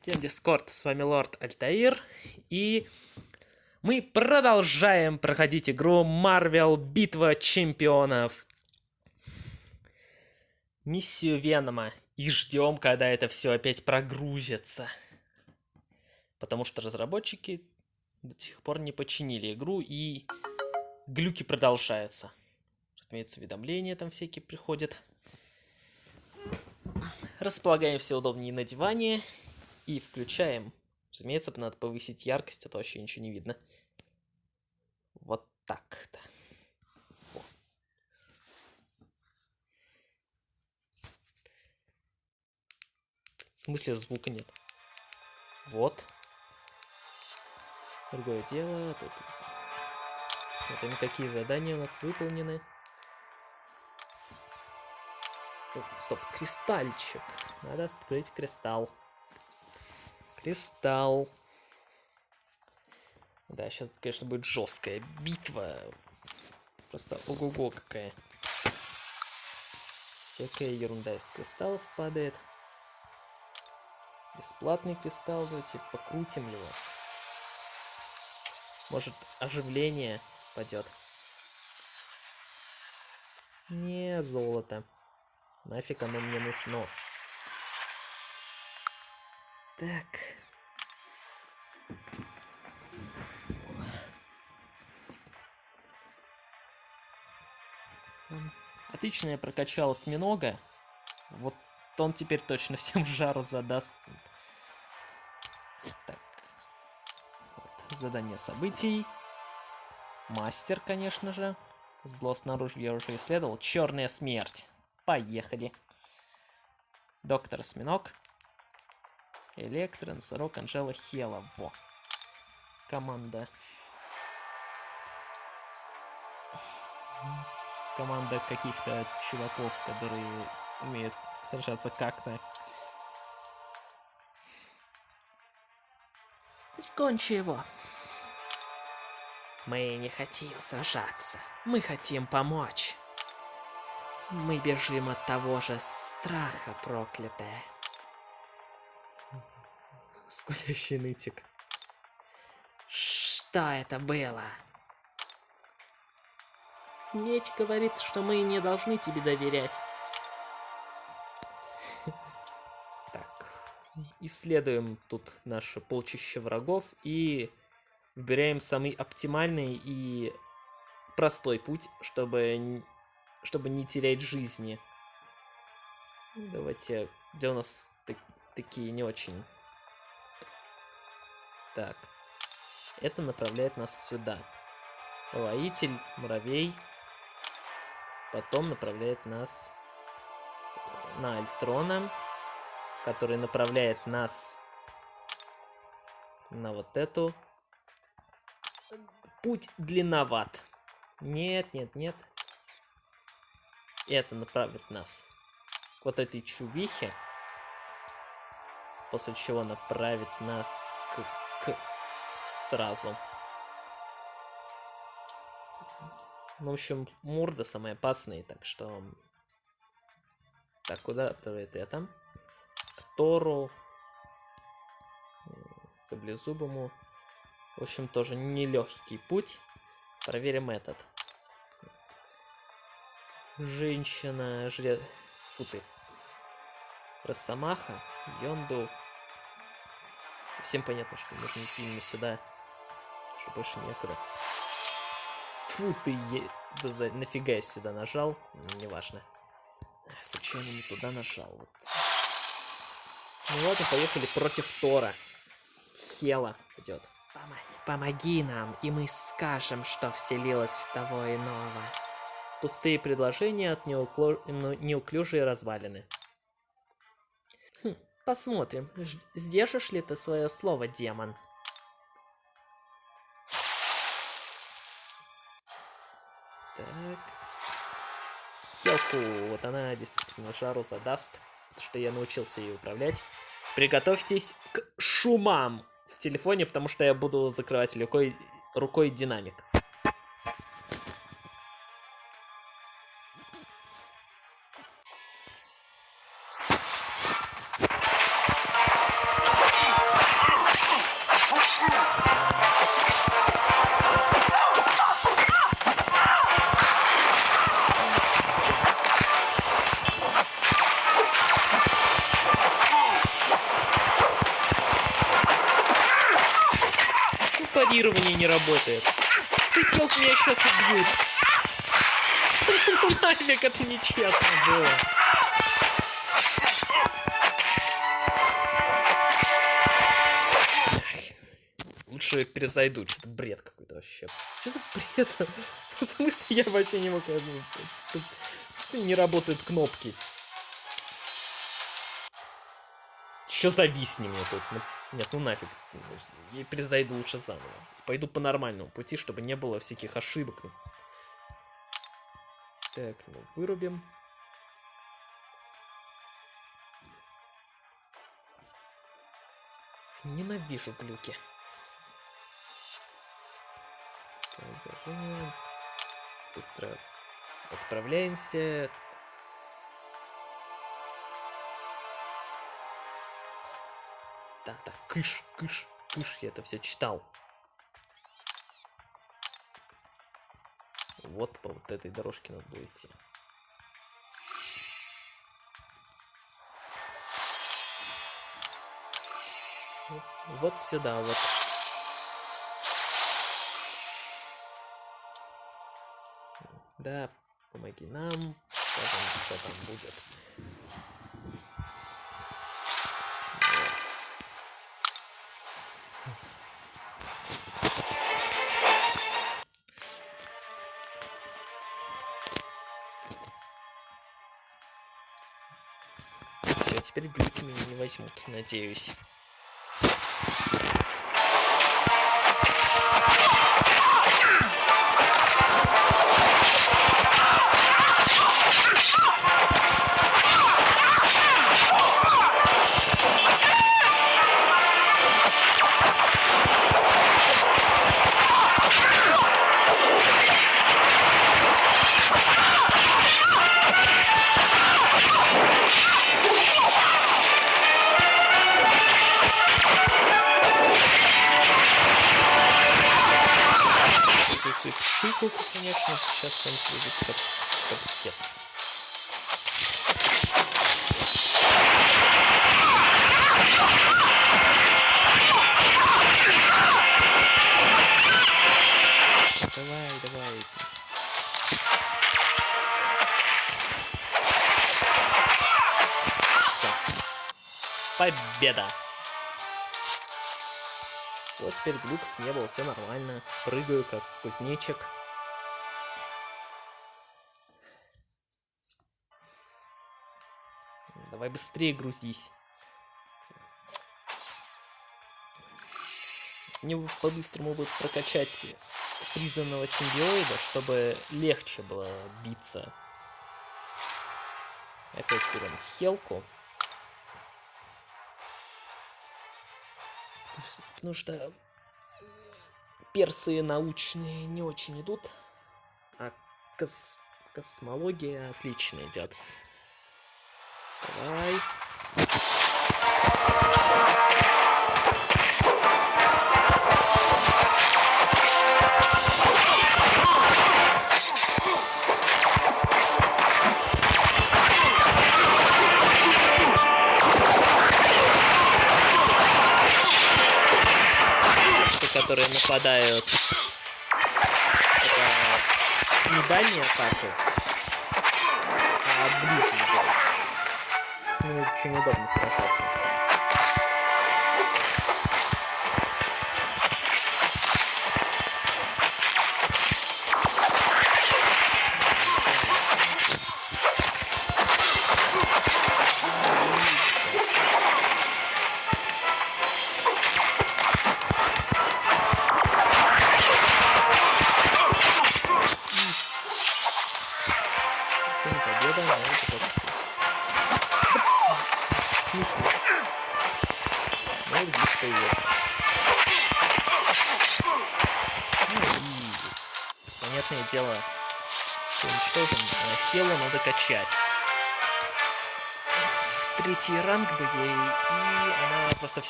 Всем Дискорд, с вами Лорд Альтаир, и мы продолжаем проходить игру Marvel Битва Чемпионов. Миссию Венома, и ждем, когда это все опять прогрузится. Потому что разработчики до сих пор не починили игру, и глюки продолжаются. Разумеется, уведомления там всякие приходят. Располагаемся удобнее на диване и включаем. Разумеется, надо повысить яркость, а то вообще ничего не видно. Вот так-то. В смысле звука нет? Вот. Другое дело. Тут смотрим, какие задания у нас выполнены. О, стоп, кристальчик. Надо открыть кристалл. Кристалл. Да, сейчас, конечно, будет жесткая битва. Просто ого-го какая. Всякая ерунда из кристаллов падает. Бесплатный кристалл, давайте покрутим его. Может, оживление падет. Не, золото. Нафиг оно мне нужно. Так. Отлично я прокачал осьминога. Вот он теперь точно всем жару задаст. Так. Вот. Задание событий. Мастер, конечно же. Зло снаружи я уже исследовал. Черная смерть. Поехали. Доктор Осьминог. Электро, Носорог, Анжела, Хела. Во. Команда. Команда каких-то чуваков, которые умеют сражаться как-то. Прикончи его. Мы не хотим сражаться. Мы хотим помочь. Мы бежим от того же страха, проклятая. Скулящий нытик. Что это было? Меч говорит, что мы не должны тебе доверять. Так, исследуем тут наше полчище врагов и выбираем самый оптимальный и простой путь, чтобы, чтобы не терять жизни. Давайте, где у нас такие не очень так. Это направляет нас сюда. Воитель, муравей. Потом направляет нас на Альтрона, который направляет нас на вот эту. Путь длинноват. Нет, нет, нет. Это направит нас к вот этой чувихе. После чего направит нас к к сразу. Ну, в общем, морда самые опасные, так что... Так, куда отправит это? К Тору. Саблезубому. В общем, тоже нелегкий путь. Проверим этот. Женщина, жрец... Фу ты. Росомаха, Йонду, Всем понятно, что нужно идти именно сюда. Что больше некуда. Фу ты, е... да за... нафига я сюда нажал? Неважно. Случайно не туда нажал. Вот. Ну ладно, поехали против Тора. Хела идет. Помоги, нам, и мы скажем, что вселилось в того иного. Пустые предложения от неукло... Ну, неуклюжие развалины. Посмотрим, сдержишь ли ты свое слово, демон. Так. Хелку, вот она действительно жару задаст, потому что я научился ее управлять. Приготовьтесь к шумам в телефоне, потому что я буду закрывать рукой, рукой динамик. Парирование не работает. Хелп меня сейчас убьют. Ну нафиг, это нечестно было. Лучше перезайду, что-то бред какой-то вообще. Что за бред? В смысле, я вообще не мог... Не работают кнопки. Еще зависни мне тут. Ну, нет, ну нафиг. Я перезайду лучше заново. Пойду по нормальному пути, чтобы не было всяких ошибок. ну. Так, ну вырубим. Ненавижу глюки. Так, зажимаем. Быстро отправляемся. Да, да, кыш, кыш, кыш, я это все читал. Вот по вот этой дорожке надо было идти. Вот- сюда, вот. Да, помоги нам. Скажем, что там будет. Возьмут, надеюсь. Победа! Вот теперь глюков не было, все нормально. Прыгаю как кузнечик. Давай быстрее грузись. Мне бы по-быстрому бы прокачать призванного симбиоида, чтобы легче было биться. Опять берем Хелку. Потому что персы научные не очень идут, а кос- космология отлично идет. Давай. Которые нападают. Это не дальние атаки, а ближние. С ними очень удобно сражаться.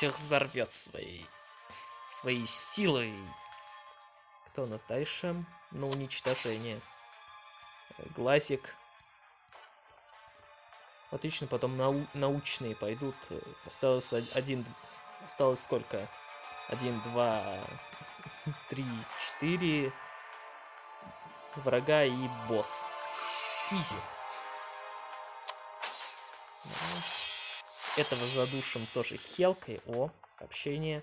Всех взорвет своей... своей силой. Кто у нас дальше? На уничтожение. Глазик. Отлично, потом нау- научные пойдут. Осталось од- один... Осталось сколько? Один, два... три, четыре врага и босс. Изи. Этого задушим тоже хелкой. О, сообщение.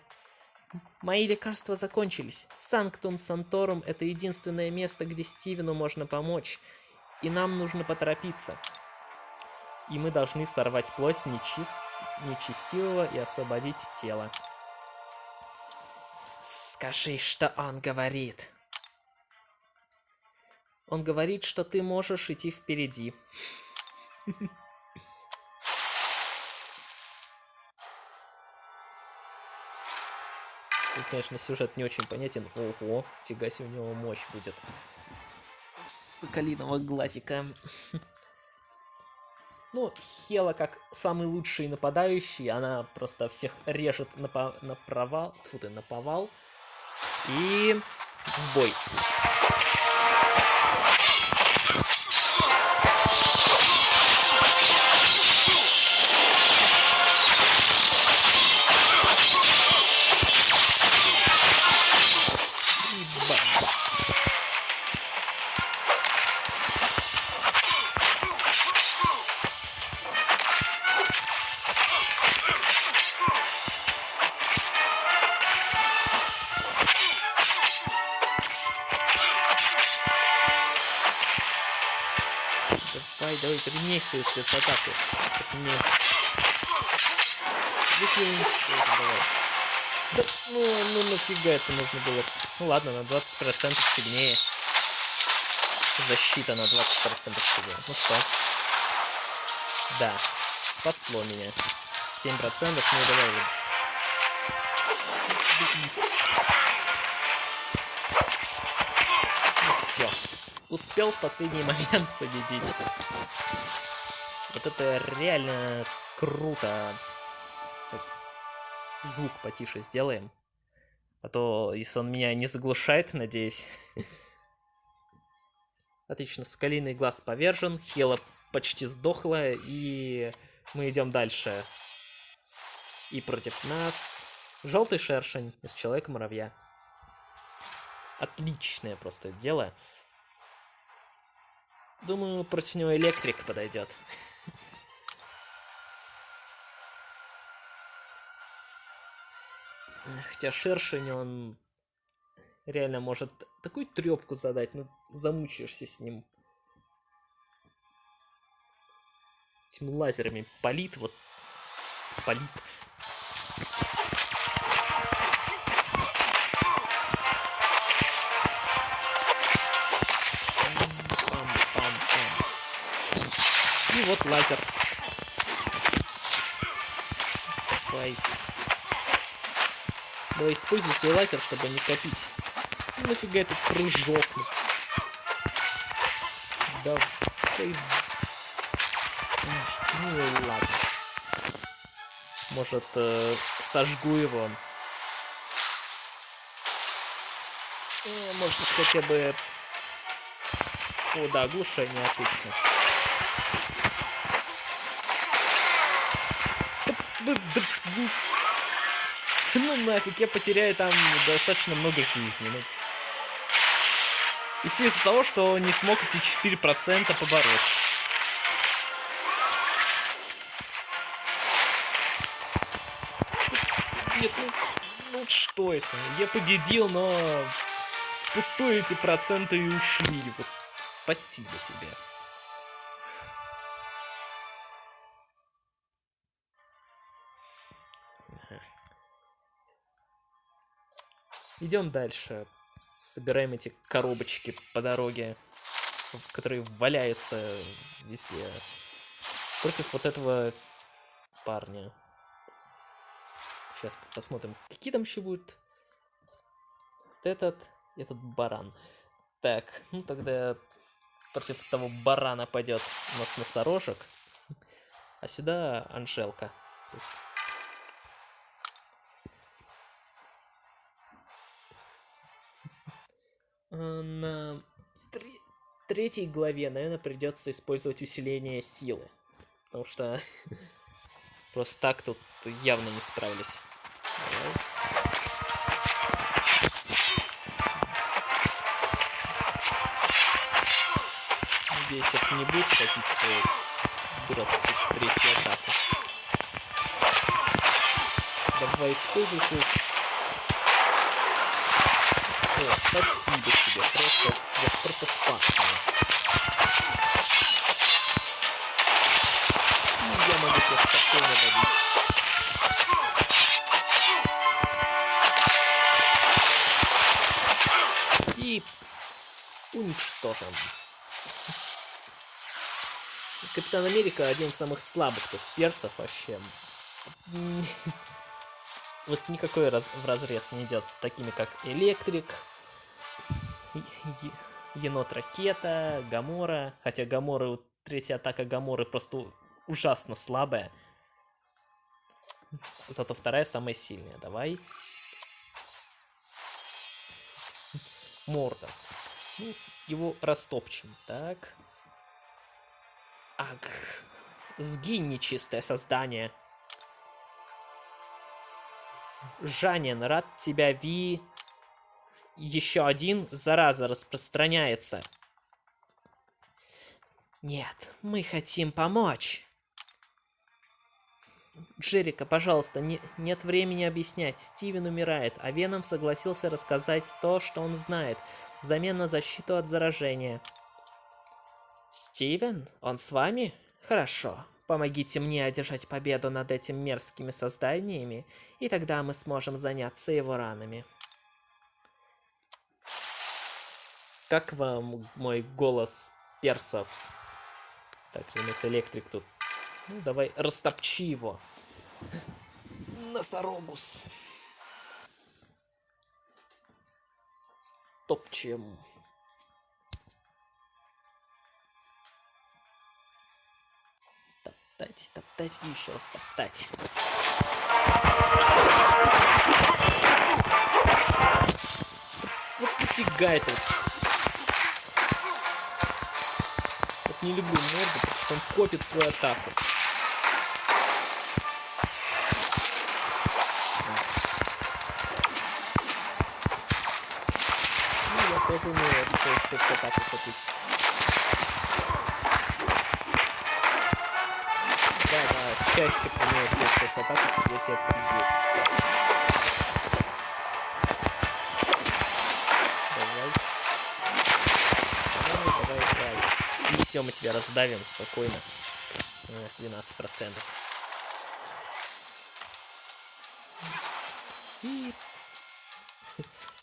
Мои лекарства закончились. Санктум Санторум — это единственное место, где Стивену можно помочь. И нам нужно поторопиться. И мы должны сорвать плоть нечист... нечестивого и освободить тело. Скажи, что он говорит. Он говорит, что ты можешь идти впереди. Тут, конечно, сюжет не очень понятен. Ого, фига себе у него мощь будет. Соколиного глазика. Ну, Хела как самый лучший нападающий, она просто всех режет на, по на провал, фу ты, на повал. И в бой. Свою спецатаку. Так мне... Да, ну, ну нафига это нужно было? Ну ладно, на 20% сильнее. Защита на 20% сильнее. Ну что? Да, спасло меня. 7% ну давай. Ну все успел в последний момент победить. Это реально круто. Звук потише сделаем. А то, если он меня не заглушает, надеюсь. Отлично, скалиный глаз повержен, Хела почти сдохла, и мы идем дальше. И против нас желтый шершень из Человека-муравья. Отличное просто дело. Думаю, против него электрик подойдет. Хотя шершень, он реально может такую трепку задать, ну замучаешься с ним. Этими лазерами палит, вот палит. вот лазер. Давай. Давай используй свой лазер, чтобы не копить. Ну, нафига этот прыжок? Да. Ну ладно. Может, э, сожгу его. Э, может, хотя бы... О, да, оглушение, отлично. Ну нафиг, я потеряю там достаточно много жизни. Ну. И все из-за того, что не смог эти 4% побороть. Нет, ну, ну что это? Я победил, но впустую эти проценты и ушли. Вот спасибо тебе. Идем дальше. Собираем эти коробочки по дороге, которые валяются везде. Против вот этого парня. Сейчас посмотрим, какие там еще будут. Вот этот, этот баран. Так, ну тогда против того барана пойдет у нас носорожек. А сюда Анжелка. То есть Э, на три... третьей главе, наверное, придется использовать усиление силы. Потому что просто так тут явно не справлюсь. Надеюсь, это не будет хотеть свою дурацкую третью атаку. Давай используй. О, спасибо тебе, просто, я просто спас меня. Я могу тебя спокойно добить. И уничтожен. Капитан Америка один из самых слабых тут персов вообще. Вот никакой раз, в разрез не идет с такими как Электрик, Енот Ракета, Гамора. Хотя Гамора, третья атака Гаморы просто ужасно слабая. Зато вторая самая сильная. Давай. Морда. Ну, его растопчем. Так. Аг. Сгинь, нечистое создание. Жанин, рад тебя, Ви. Еще один, зараза, распространяется. Нет, мы хотим помочь. Джерика, пожалуйста, не, нет времени объяснять. Стивен умирает, а Веном согласился рассказать то, что он знает, взамен на защиту от заражения. Стивен? Он с вами? Хорошо. Помогите мне одержать победу над этими мерзкими созданиями, и тогда мы сможем заняться его ранами. Как вам мой голос персов? Так, немец электрик тут. Ну, давай, растопчи его. Носорогус. Топчем. Топтать, топтать и еще раз топтать. Вот нафига это? Вот не люблю морду, потому что он копит свою атаку. Ну, я тоже умею эту спецатаку копить. Да, да, чаще применяю спецатаку, чтобы я тебя победил. Все, мы тебя раздавим спокойно. Э, 12%. И...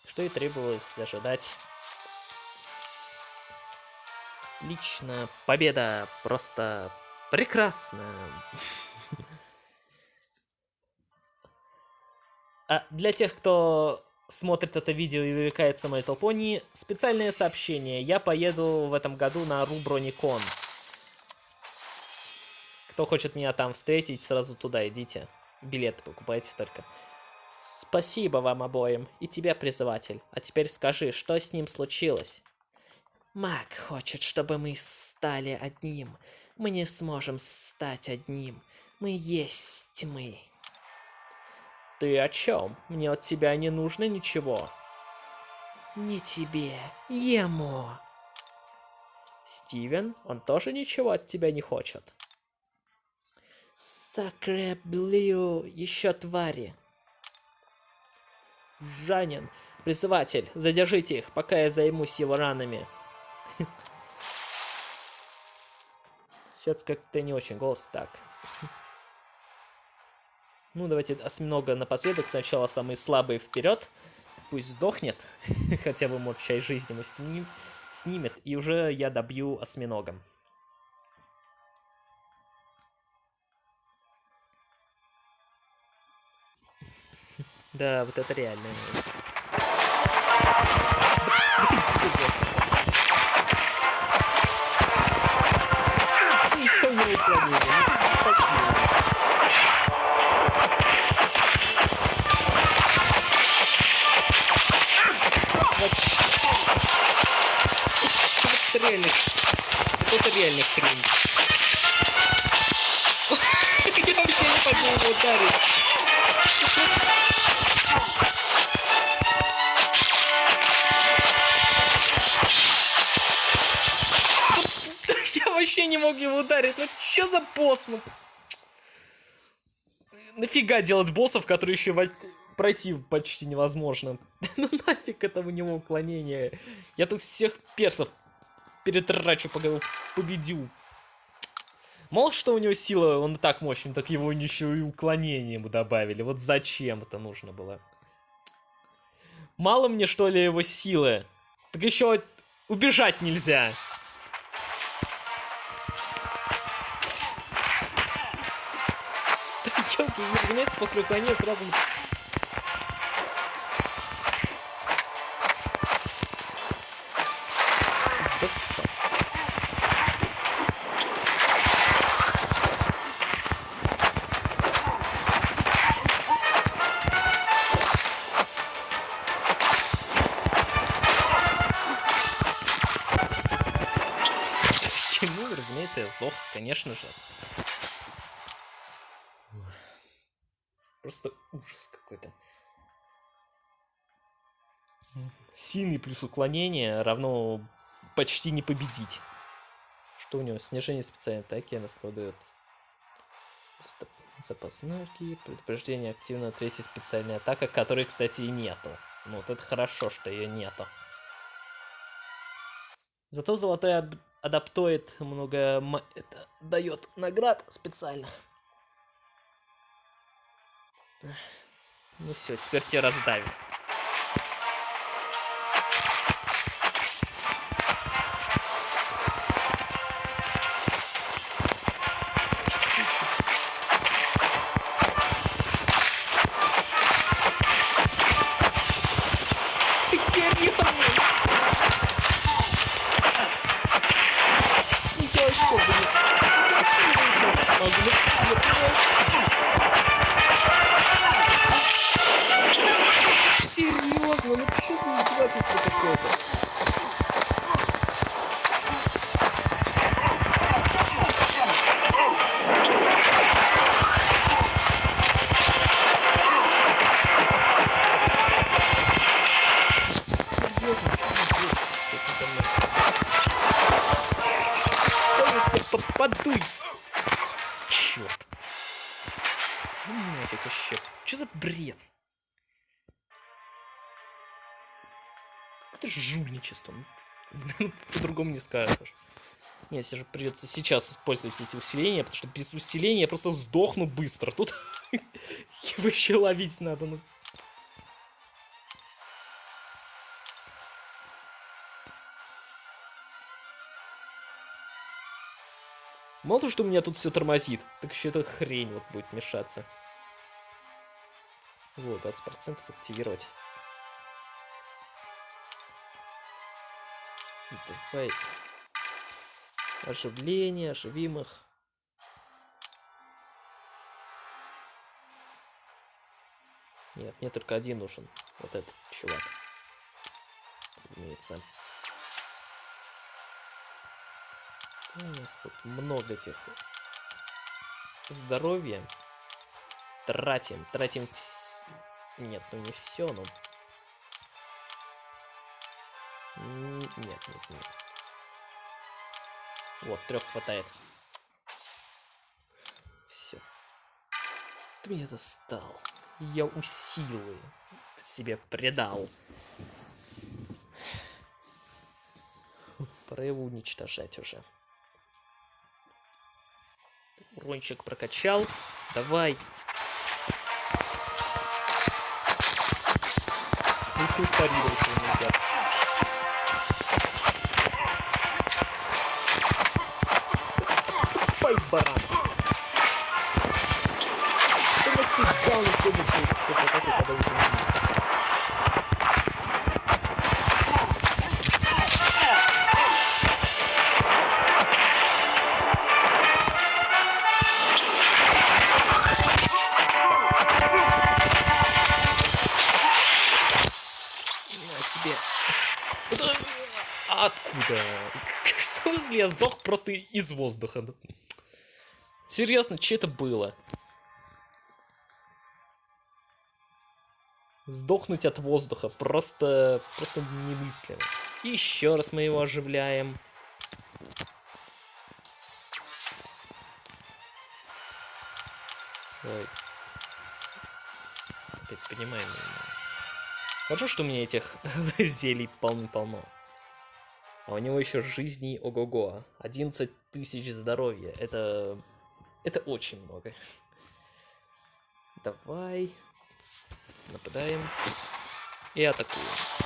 Что и требовалось ожидать. Лично победа просто прекрасна. А для тех, кто смотрит это видео и увлекается Little Pony, специальное сообщение. Я поеду в этом году на Руброникон. Кто хочет меня там встретить, сразу туда идите. Билеты покупайте только. Спасибо вам обоим. И тебе, призыватель. А теперь скажи, что с ним случилось? Маг хочет, чтобы мы стали одним. Мы не сможем стать одним. Мы есть мы. Ты о чем? Мне от тебя не нужно ничего. Не тебе, ему. Стивен, он тоже ничего от тебя не хочет. Сакреблю, еще твари. Жанин, призыватель, задержите их, пока я займусь его ранами. Сейчас как-то не очень голос так. Ну, давайте осьминога напоследок. Сначала самый слабый вперед. Пусть сдохнет. Хотя бы, может, часть жизни ему сним... снимет. И уже я добью осьминогом. Да, вот это реально. Реально. Вот это реально хрень. Я вообще не его ударить. Я вообще не мог его ударить. Ну что за босс? Ну, нафига делать боссов, которые еще пройти почти невозможно. ну нафиг это у него уклонение. Я тут всех персов перетрачу, пока победю. Мало что у него сила, он так мощный, так его еще и уклонение ему добавили. Вот зачем это нужно было? Мало мне, что ли, его силы? Так еще убежать нельзя. Ёлки, вы разумеется, после уклонения сразу конечно же. Просто ужас какой-то. Сильный плюс уклонение равно почти не победить. Что у него? Снижение специальной атаки, она складывает запас энергии, предупреждение активно третья специальная атака, которой, кстати, и нету. Ну вот это хорошо, что ее нету. Зато золотой адаптует много... Это дает наград специальных. Ну все, теперь тебя раздавит. Вообще. Что за бред? Это жульничество. По-другому не скажешь. Нет, если же придется сейчас использовать эти усиления, потому что без усиления я просто сдохну быстро. Тут его еще ловить надо, ну Мало того, что у меня тут все тормозит, так еще эта хрень вот будет мешаться. Вот, 20% активировать. Давай. Оживление, оживим их. Нет, мне только один нужен. Вот этот чувак. Имеется. У нас тут много этих здоровья. Тратим, тратим вс... Нет, ну не все, но... Нет, нет, нет. Вот, трех хватает. Все. Ты меня достал. Я усилы себе предал. Пора его уничтожать уже. Урончик прокачал. Давай. Еще парировать его нельзя. Ой, баран. Просто из воздуха. Серьезно, что это было? Сдохнуть от воздуха просто, просто немыслимо. Еще раз мы его оживляем. Ой. понимаю. Но... Хорошо, что у меня этих зелий полно-полно. А у него еще жизни ого-го. 11 тысяч здоровья. Это... Это очень много. Давай. Нападаем. И атакуем.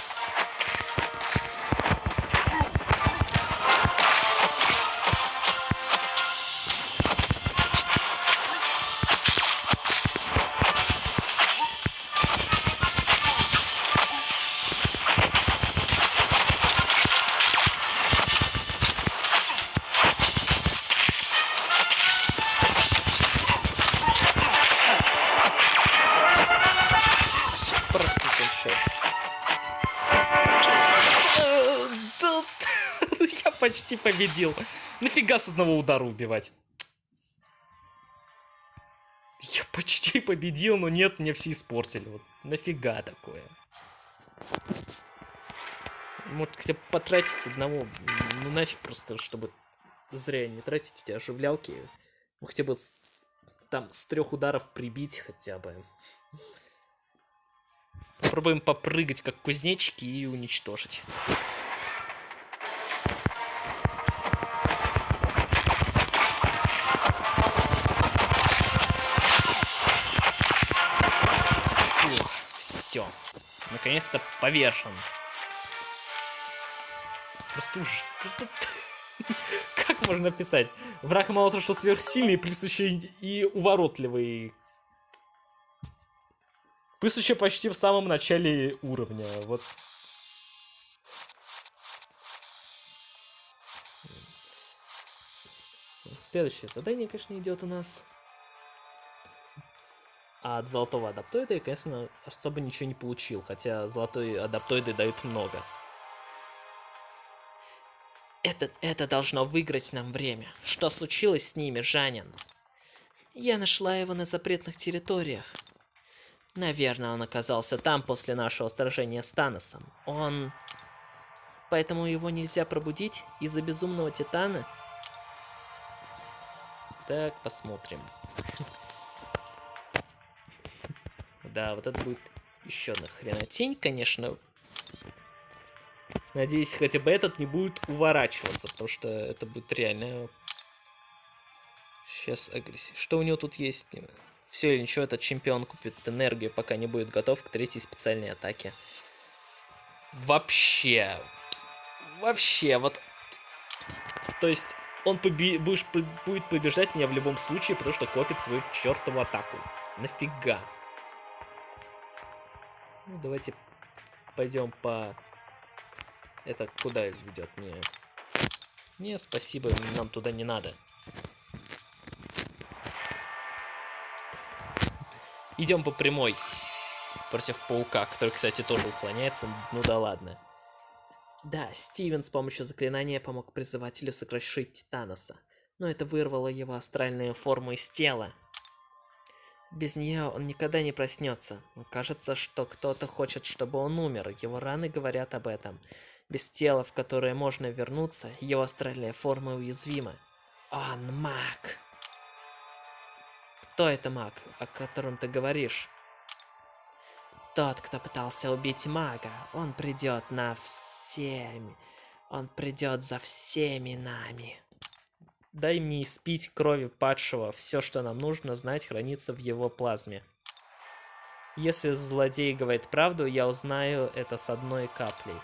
Почти победил. Нафига с одного удара убивать? Я почти победил, но нет, мне все испортили. Вот нафига такое? Может, хотя бы потратить одного, ну нафиг просто, чтобы зря не тратить эти оживлялки. Ну, хотя бы с, там с трех ударов прибить хотя бы. Попробуем попрыгать, как кузнечики, и уничтожить. Наконец-то повешен. Просто уж... Просто... как можно написать? Враг мало того, что сверхсильный, плюс еще и уворотливый. Плюс еще почти в самом начале уровня. Вот. Следующее задание, конечно, идет у нас. А от золотого адаптоида я, конечно, особо ничего не получил, хотя золотой адаптоиды дают много. Это, это должно выиграть нам время. Что случилось с ними, Жанин? Я нашла его на запретных территориях. Наверное, он оказался там после нашего сражения с Таносом. Он... Поэтому его нельзя пробудить из-за безумного Титана? Так, посмотрим. Да, вот это будет еще одна хренотень, конечно. Надеюсь, хотя бы этот не будет уворачиваться, потому что это будет реально... Сейчас агрессия. Что у него тут есть? Все или ничего, этот чемпион купит энергию, пока не будет готов к третьей специальной атаке. Вообще. Вообще, вот... То есть, он поби... Будешь... будет побеждать меня в любом случае, потому что копит свою чертову атаку. Нафига? Ну, давайте пойдем по... Это куда ведет мне? Не, спасибо, нам туда не надо. Идем по прямой. Против паука, который, кстати, тоже уклоняется. Ну да ладно. Да, Стивен с помощью заклинания помог призывателю сокрушить Таноса. Но это вырвало его астральную форму из тела. Без нее он никогда не проснется. Но кажется, что кто-то хочет, чтобы он умер. Его раны говорят об этом. Без тела, в которое можно вернуться, его астральная форма уязвима. Он маг. Кто это маг, о котором ты говоришь? Тот, кто пытался убить мага. Он придет на всеми. Он придет за всеми нами. Дай мне испить крови падшего. Все, что нам нужно знать, хранится в его плазме. Если злодей говорит правду, я узнаю это с одной каплей.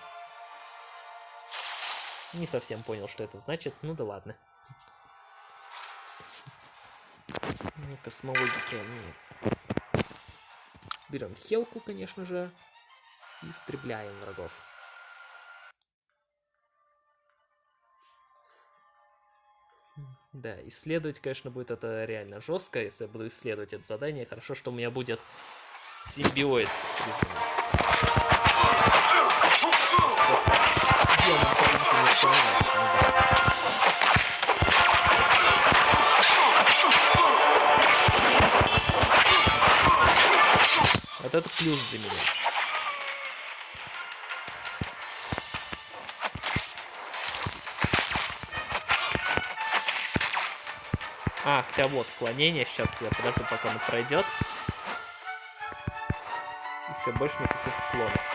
Не совсем понял, что это значит. Ну да ладно. Ну, космологики они... Берем хелку, конечно же. Истребляем врагов. Да, исследовать, конечно, будет это реально жестко, если я буду исследовать это задание. Хорошо, что у меня будет симбиоид. Вот это плюс для меня. А, хотя вот, клонение. Сейчас я подожду, пока он пройдет. Все, больше никаких клонов.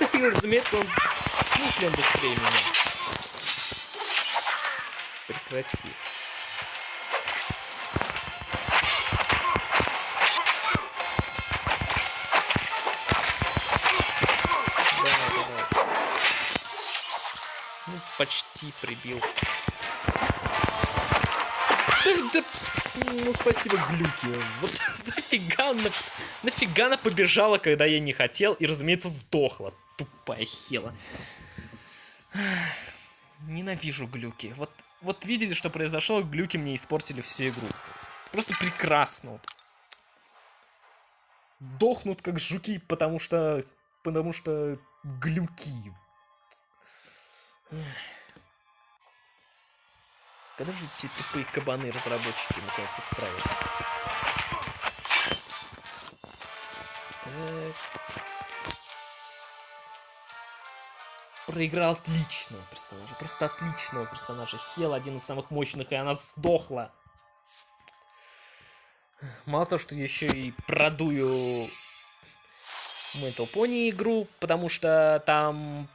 Да и, разумеется, он... Смысле он быстрее меня? Прекрати. Ну, почти прибил. Да, да, ну спасибо, глюки. Вот нафига она, нафига она побежала, когда я не хотел, и, разумеется, сдохла. Тупая хела. Ненавижу глюки. Вот, вот видели, что произошло, глюки мне испортили всю игру. Просто прекрасно. Дохнут как жуки, потому что... Потому что глюки. Когда же эти тупые кабаны разработчики наконец исправят? Проиграл отличного персонажа, просто отличного персонажа. Хел один из самых мощных, и она сдохла. Мало того, что еще и продую Metal Pony игру, потому что там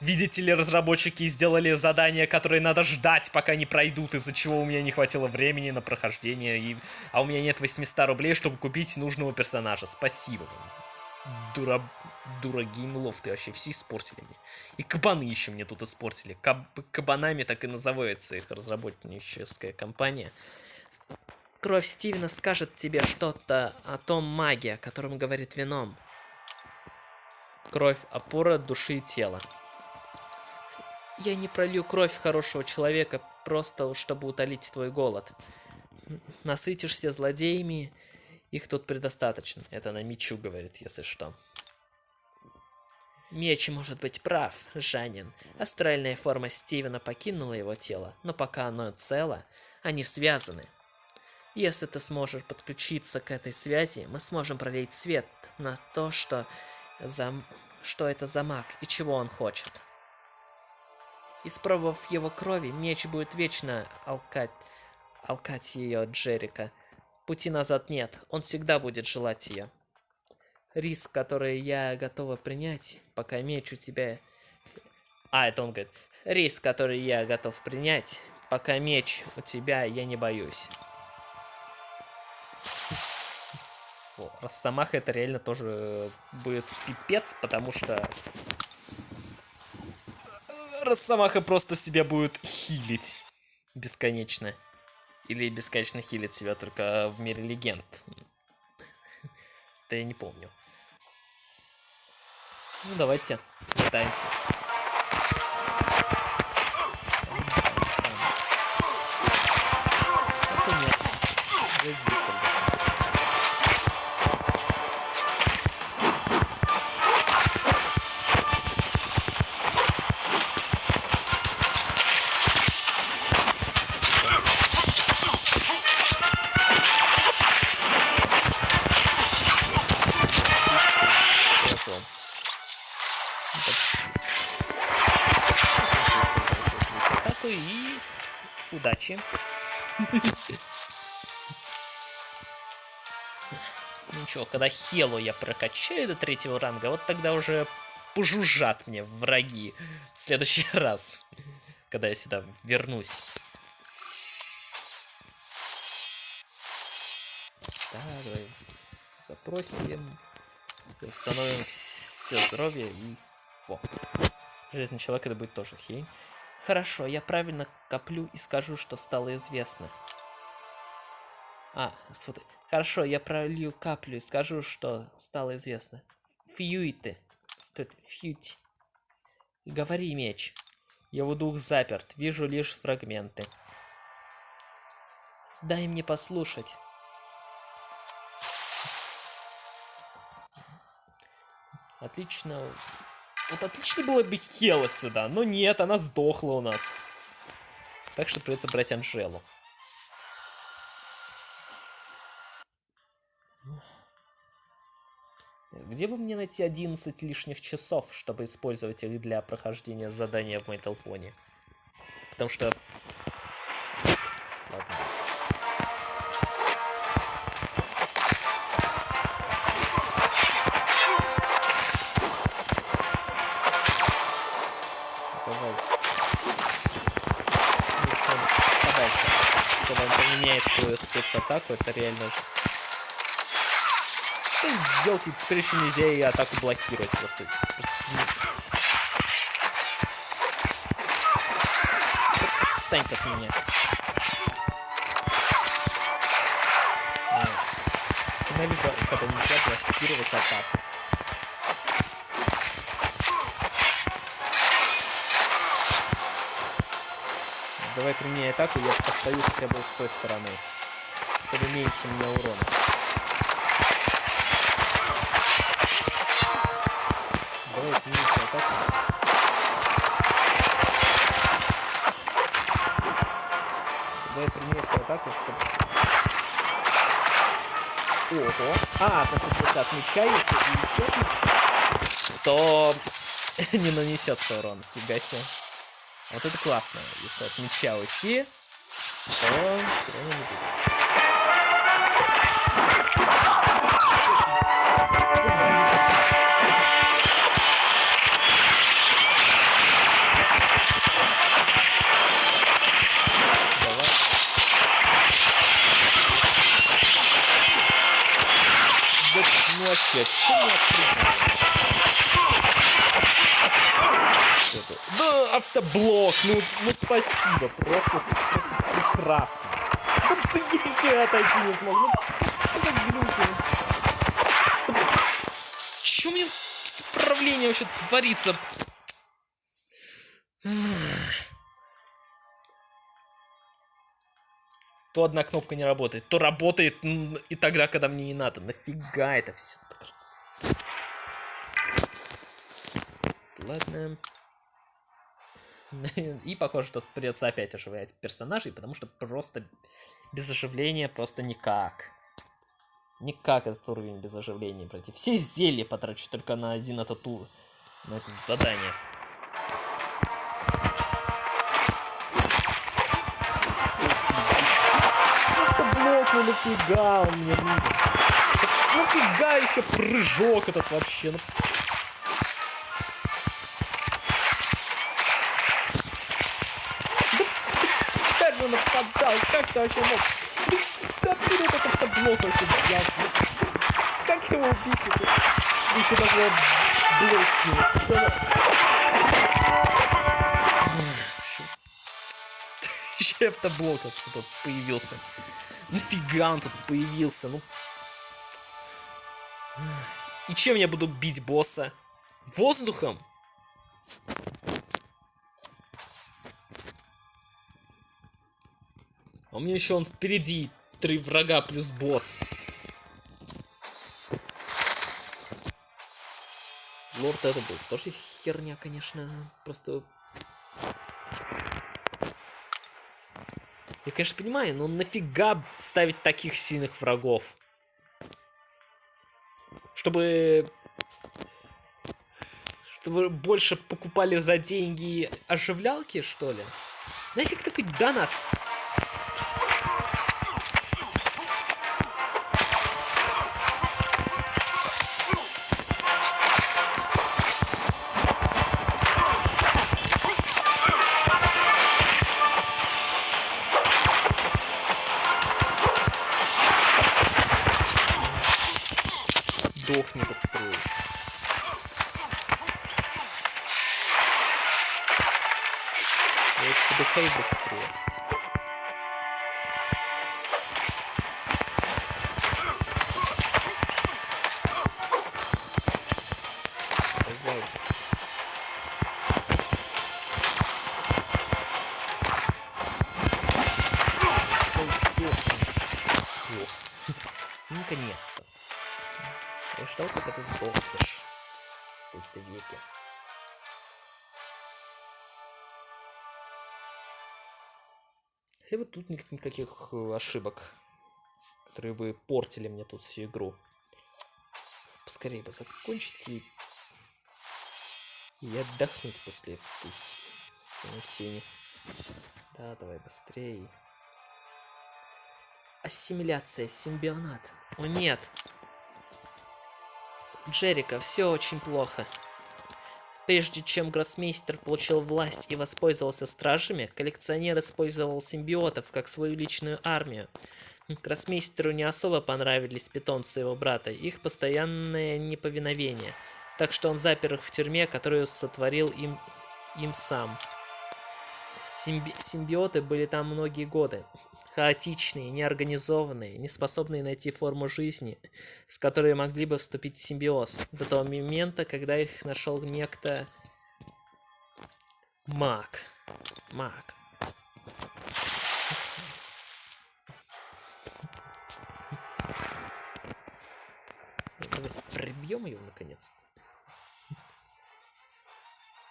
Видите ли, разработчики сделали задания, которые надо ждать, пока не пройдут, из-за чего у меня не хватило времени на прохождение, и... а у меня нет 800 рублей, чтобы купить нужного персонажа. Спасибо вам. Дура... Дура геймлов, ты вообще все испортили мне. И кабаны еще мне тут испортили. Каб... Кабанами так и называется их разработническая компания. Кровь Стивена скажет тебе что-то о том маге, о котором говорит вином. Кровь – опора души и тела. Я не пролью кровь хорошего человека, просто чтобы утолить твой голод. Насытишься злодеями, их тут предостаточно. Это на мечу говорит, если что. Меч может быть прав, Жанин. Астральная форма Стивена покинула его тело, но пока оно цело, они связаны. Если ты сможешь подключиться к этой связи, мы сможем пролить свет на то, что, за... что это за маг и чего он хочет. Испробовав его крови, меч будет вечно алкать, алкать ее от Джерика. Пути назад нет, он всегда будет желать ее. Риск, который я готова принять, пока меч у тебя... А, это он говорит. Риск, который я готов принять, пока меч у тебя, я не боюсь. О, Росомаха это реально тоже будет пипец, потому что Росомаха просто себя будет хилить бесконечно. Или бесконечно хилит себя только в мире легенд. Это я не помню. Ну, давайте пытаемся. Хелу я прокачаю до третьего ранга, вот тогда уже пожужжат мне враги в следующий раз, когда я сюда вернусь. Да, давай запросим, установим все здоровье и... Во. Железный человек это будет тоже хей. Хорошо, я правильно коплю и скажу, что стало известно. А, смотри. Хорошо, я пролью каплю и скажу, что стало известно. Фьюиты. Тут фьють. Говори, меч. Его дух заперт, вижу лишь фрагменты. Дай мне послушать. Отлично. Вот отлично было бы Хела сюда, но нет, она сдохла у нас. Так что придется брать Анжелу. Где бы мне найти 11 лишних часов, чтобы использовать их для прохождения задания в Мейтлпоне? Потому что... Ладно. Давай. Когда он поменяет свою спецатаку, это реально ну, елки, теперь еще нельзя и атаку блокировать просто. просто... Отстань от меня. Ненавижу, когда нельзя блокировать атаку. Давай применяй атаку, я постою хотя бы с той стороны. Чтобы меньше мне урона. Давай применяй атаку, чтобы... Ого. А, значит, вот отмечается и все, то не нанесется урон. Фига себе. Вот это классно. Если от мяча уйти, то урона не будет. Я Да, автоблок, ну, ну спасибо, просто, просто прекрасно. Ну, блин, я отойти не смог, ну, это глюки. Чё у меня с управлением вообще творится? То одна кнопка не работает, то работает и тогда, когда мне не надо. Нафига это все? Ладно. И похоже, что придется опять оживлять персонажей, потому что просто без оживления просто никак. Никак этот уровень без оживления пройти. Все зелья потрачу только на один этот тур. На это задание. ну нафига он мне? Нафига еще прыжок этот вообще? Ну... вообще мог? Да откуда этот автоблок вообще взялся? Как его убить? Это? Еще даже блок с него. Еще автоблок тут появился. Нафига он тут появился? Ну. И чем я буду бить босса? Воздухом? А у меня еще он впереди. Три врага плюс босс. Лорд это был тоже херня, конечно. Просто Я, конечно, понимаю, но нафига ставить таких сильных врагов? Чтобы... Чтобы больше покупали за деньги оживлялки, что ли? Нафиг такой донат? Никаких э, ошибок, которые бы портили мне тут всю игру. Поскорее бы закончить и... и отдохнуть после этой. Да, давай быстрее. Ассимиляция, симбионат. О нет! Джерика, все очень плохо. Прежде чем Гроссмейстер получил власть и воспользовался стражами, коллекционер использовал симбиотов как свою личную армию. Гроссмейстеру не особо понравились питомцы его брата, их постоянное неповиновение, так что он запер их в тюрьме, которую сотворил им, им сам. Симби симбиоты были там многие годы. Хаотичные, неорганизованные, неспособные найти форму жизни, с которой могли бы вступить в симбиоз. До того момента, когда их нашел некто... Маг. Маг. Давайте прибьем ее наконец-то.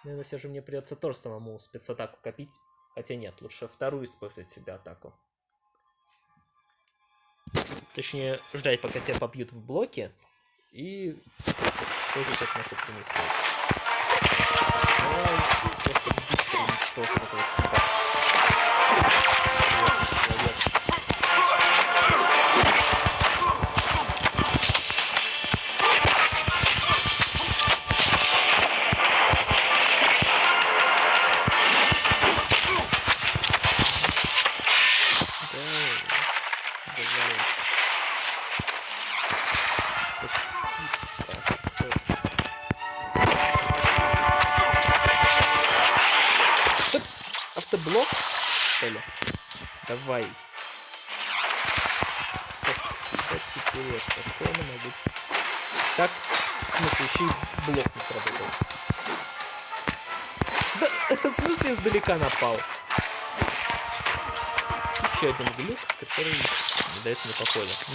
Наверное, все же мне придется тоже самому спецатаку копить. Хотя нет, лучше вторую использовать себе атаку. Точнее, ждать, пока тебя побьют в блоке. И использовать это на собственную силу. Автоблок,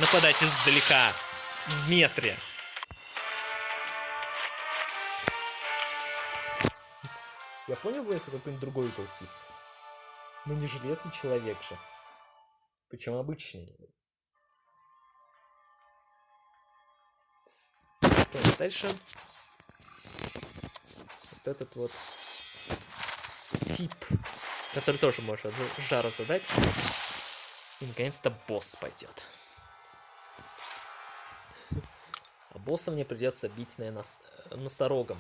Нападать издалека. В метре. Я понял бы, если какой-нибудь другой был тип. Но не железный человек же. Причем обычный. Так, дальше. Вот этот вот тип, который тоже может жару задать. И наконец-то босс пойдет. Босса мне придется бить, наверное, нос носорогом.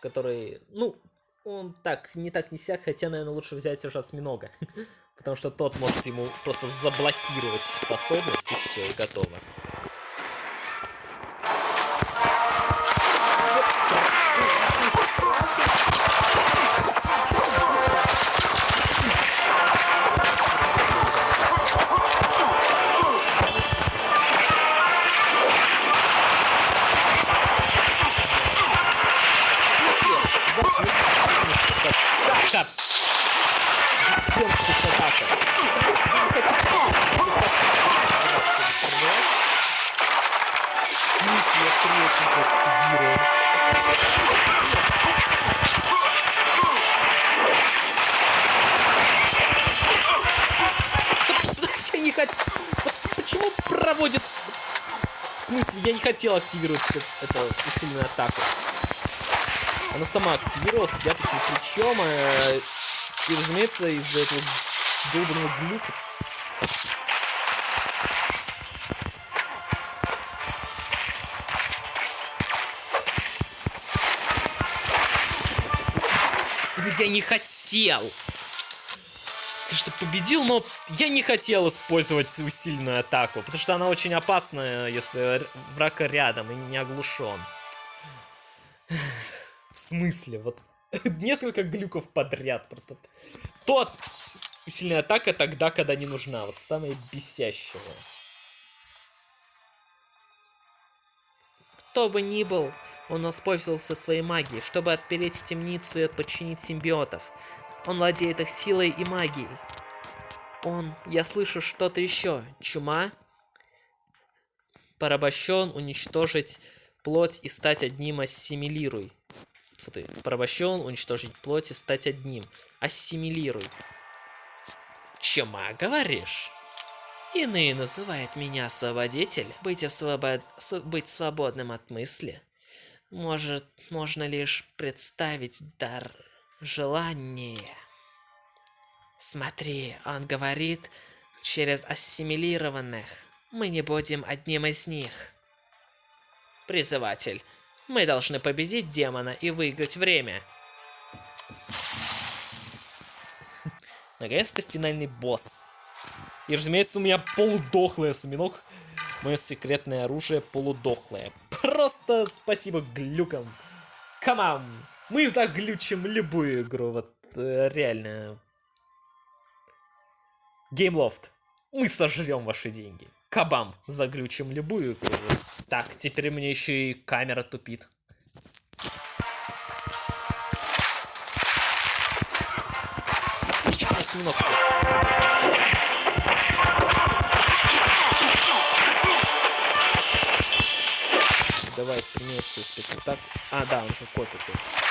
Который, ну, он так, не так не сяк, хотя, наверное, лучше взять уже осьминога. Потому что тот может ему просто заблокировать способность, и все, и готово. Хотел активировать эту усиленную атаку. Она сама активировалась, я тут ни. Э, и, разумеется, из-за этого долбанного глюка я не хотел. Конечно, победил, но я не хотел использовать усиленную атаку, потому что она очень опасная, если враг рядом и не оглушен. В смысле? Вот несколько глюков подряд просто. Тот усиленная атака тогда, когда не нужна. Вот самое бесящее. Кто бы ни был, он воспользовался своей магией, чтобы отпереть темницу и подчинить симбиотов. Он владеет их силой и магией. Он... Я слышу что-то еще. Чума? Порабощен, уничтожить плоть и стать одним ассимилируй. Фу ты. Порабощен, уничтожить плоть и стать одним. Ассимилируй. Чума, говоришь? Иные называют меня освободитель. Быть, освобод... быть свободным от мысли. Может, можно лишь представить дар желания. Смотри, он говорит через ассимилированных. Мы не будем одним из них. Призыватель, Мы должны победить демона и выиграть время. Наконец-то финальный босс. И, разумеется, у меня полудохлый осьминог. Мое секретное оружие полудохлое. Просто спасибо глюкам. Камам! Мы заглючим любую игру. Вот э, реально. Геймлофт. Мы сожрем ваши деньги. Кабам, заглючим любую игру. Так, теперь мне еще и камера тупит. Давай применять свой. А, да, он же копит.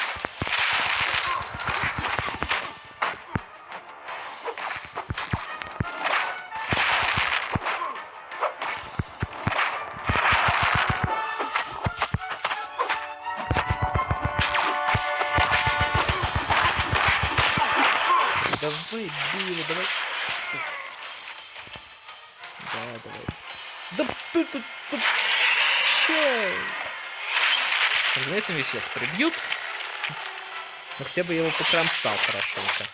Меня сейчас прибьют. Но хотя бы я его покромсал хорошенько.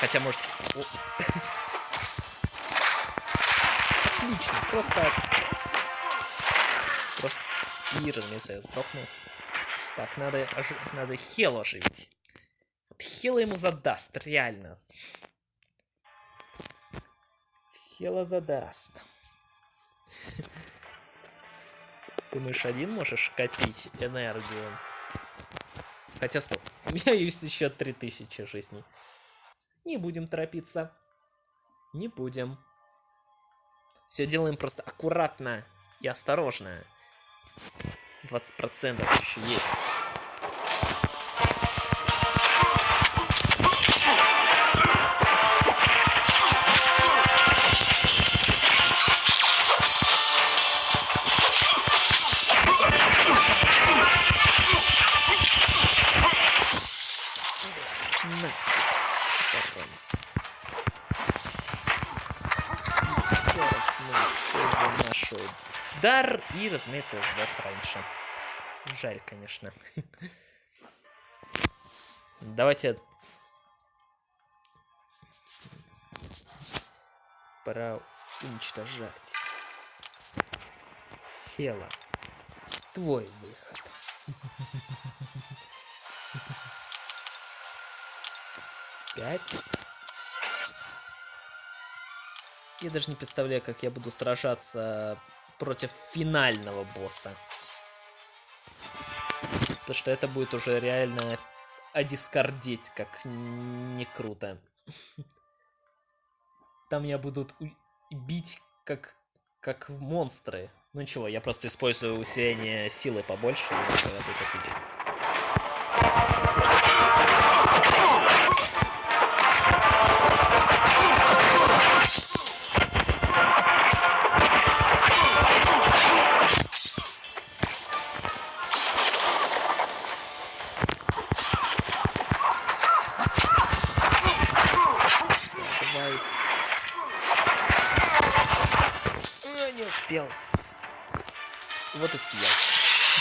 Хотя, может... Отлично, просто... Просто... И, разумеется, я сдохнул. Так, надо, ожи- надо Хелу оживить. Вот Хела ему задаст, реально. Хела задаст. Думаешь, один можешь копить энергию? Хотя, стоп, у меня есть еще 3000 жизней. Не будем торопиться. Не будем. Все делаем просто аккуратно и осторожно. 20% еще есть. Разумеется, сдох раньше. Жаль, конечно. Давайте... Пора уничтожать. Хела. Твой выход. Пять. Я даже не представляю, как я буду сражаться против финального босса. Потому что это будет уже реально одискордеть, как не круто. Там меня будут бить как, как монстры. Ну ничего, я просто использую усиление силы побольше, и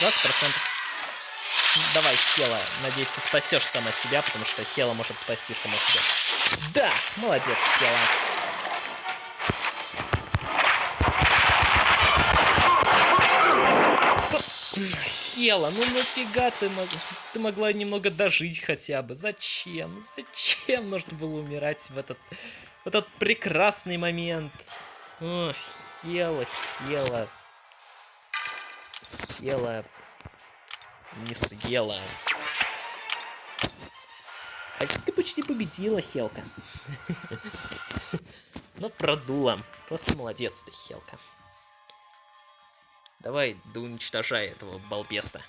20%. Давай, Хела. Надеюсь, ты спасешь сама себя, потому что Хела может спасти сама себя. Да! Молодец, Хела. Хела, ну нафига ты, мог... ты могла немного дожить хотя бы? Зачем? Зачем нужно было умирать в этот, в этот прекрасный момент? О, Хела, Хела. Хела не съела. А ты почти победила, Хелка. Но продула. Просто молодец ты, Хелка. Давай, да уничтожай этого балбеса.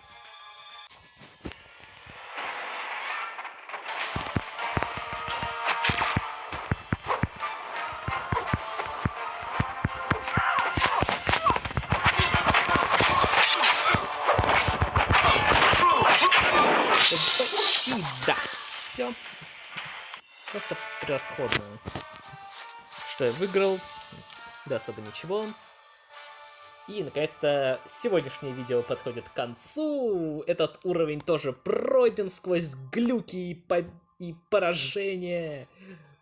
Что я выиграл? Да, особо ничего. И, наконец-то, сегодняшнее видео подходит к концу. Этот уровень тоже пройден сквозь глюки и, по... и поражения.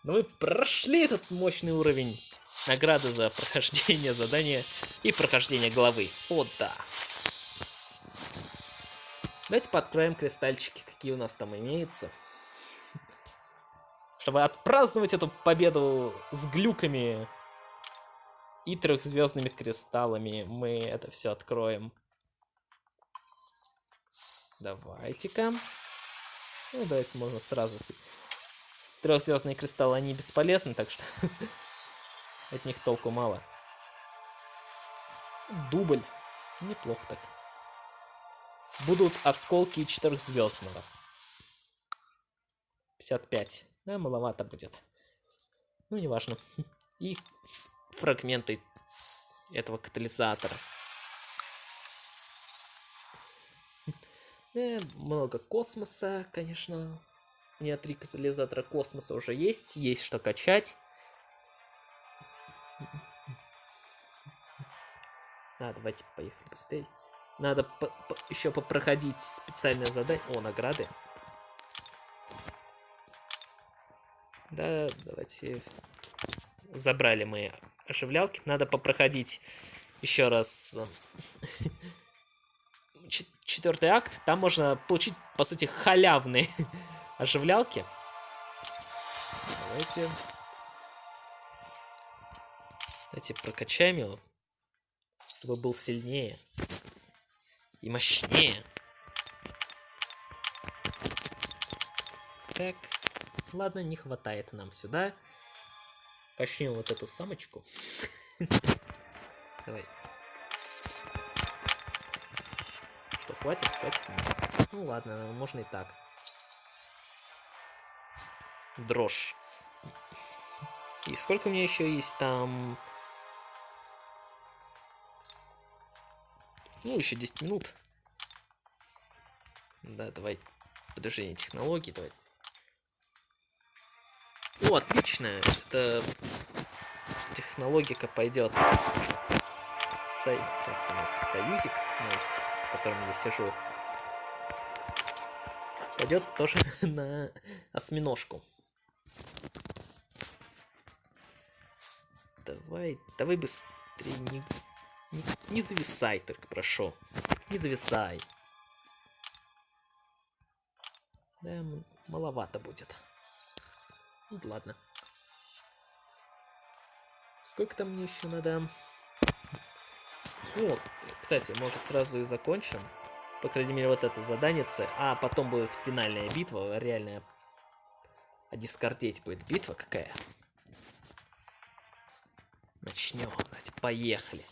Но мы прошли этот мощный уровень. Награды за прохождение задания и прохождение главы. О, да. Давайте подкроем кристальчики, какие у нас там имеются. Чтобы отпраздновать эту победу с глюками и трехзвездными кристаллами мы это все откроем. Давайте-ка. Ну, давайте можно сразу. Трехзвездные кристаллы, они бесполезны, так что от них толку мало. Дубль. Неплохо так. Будут осколки четырехзвездного. 55. Да, маловато будет. Ну, неважно. И фрагменты этого катализатора. Э, много космоса, конечно. У меня три катализатора космоса уже есть. Есть что качать. А, давайте поехали быстрее. Надо по по еще попроходить специальное задание. О, награды. Да, давайте. Забрали мы оживлялки. Надо попроходить еще раз э, четвертый акт. Там можно получить, по сути, халявные оживлялки. Давайте. Давайте прокачаем его, чтобы был сильнее и мощнее. Так, ладно, не хватает нам сюда. Качнем вот эту самочку. Давай. Что, хватит? Хватит? Ну ладно, можно и так. Дрожь. И сколько у меня еще есть там... Ну, еще 10 минут. Да, давай. Подражение технологий, давай. О, отлично. Это технологика пойдет. Сой... Так, у нас союзик, ну, в котором я сижу. Пойдет тоже на осьминожку. Давай, давай быстрее, не, не, не зависай только, прошу. Не зависай. Да, маловато будет. Ну, ладно. Сколько там мне еще надо? Ну, кстати, может сразу и закончим. По крайней мере, вот это задание. А потом будет финальная битва, реальная. А дискордеть будет битва какая. Начнем. Давайте, поехали.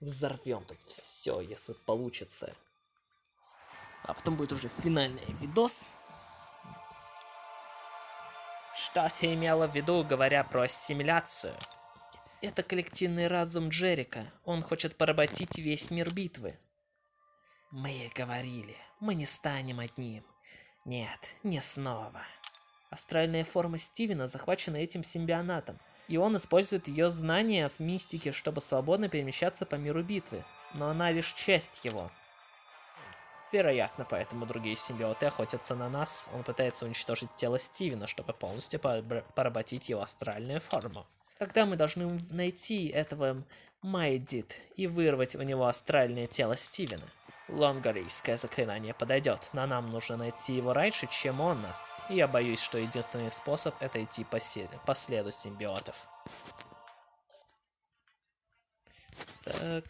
Взорвем тут все, если получится. А потом будет уже финальный видос. Что ты имела в виду, говоря про ассимиляцию? Это коллективный разум Джерика. Он хочет поработить весь мир битвы. Мы говорили, мы не станем одним. Нет, не снова. Астральная форма Стивена захвачена этим симбионатом, и он использует ее знания в мистике, чтобы свободно перемещаться по миру битвы. Но она лишь часть его. Вероятно, поэтому другие симбиоты охотятся на нас. Он пытается уничтожить тело Стивена, чтобы полностью поработить его астральную форму. Тогда мы должны найти этого Майдит и вырвать у него астральное тело Стивена. Лонгарийское заклинание подойдет, но нам нужно найти его раньше, чем он нас. И я боюсь, что единственный способ это идти по, по следу симбиотов. Так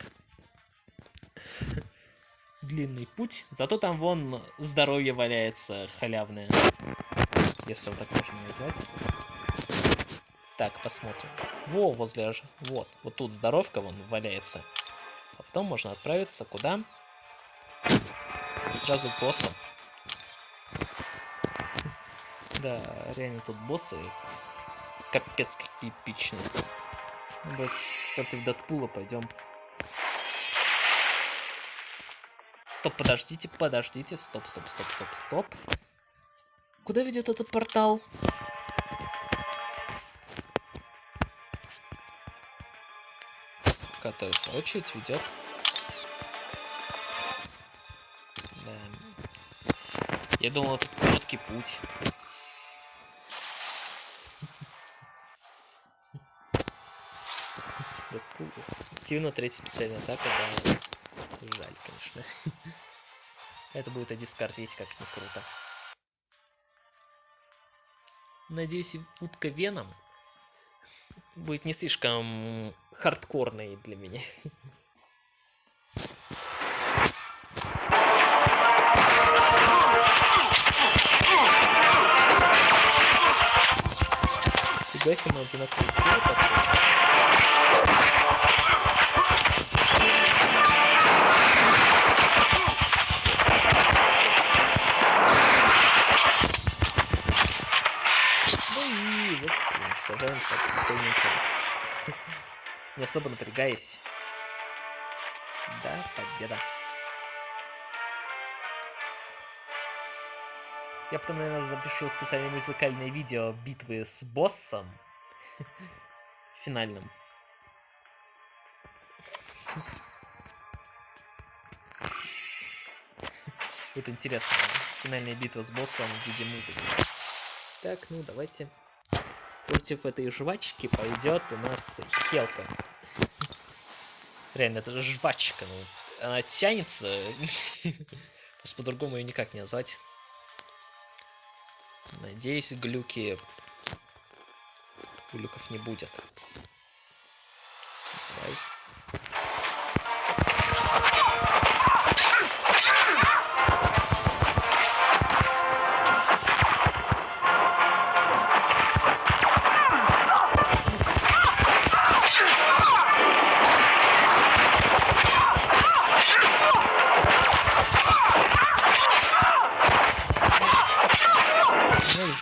длинный путь. Зато там вон здоровье валяется халявное. Если вот так можно назвать. Так, посмотрим. Во, возле... Вот, вот тут здоровка вон валяется. А потом можно отправиться куда? Сразу к боссам. Да, реально тут боссы капец какие эпичные. Против Дэдпула пойдем. Стоп, подождите, подождите. Стоп, стоп, стоп, стоп, стоп. Куда ведет этот портал? Свою очередь, ведет... Да. Я думал, это короткий путь. Активно третья специальная атака, да. Жаль, конечно. Это будет одискардить как не круто. Надеюсь, утка Веном будет не слишком хардкорной для меня. Фига себе, одинаковые Не особо напрягаясь. Да, победа. Я потом, наверное, запишу специальное музыкальное видео битвы с боссом. Финальным. Будет интересно. Финальная битва с боссом в виде музыки. Так, ну давайте. Против этой жвачки пойдет у нас Хелка. Реально, это жвачка. Ну, она тянется. Просто по-другому ее никак не назвать. Надеюсь, глюки... Глюков не будет. Давай.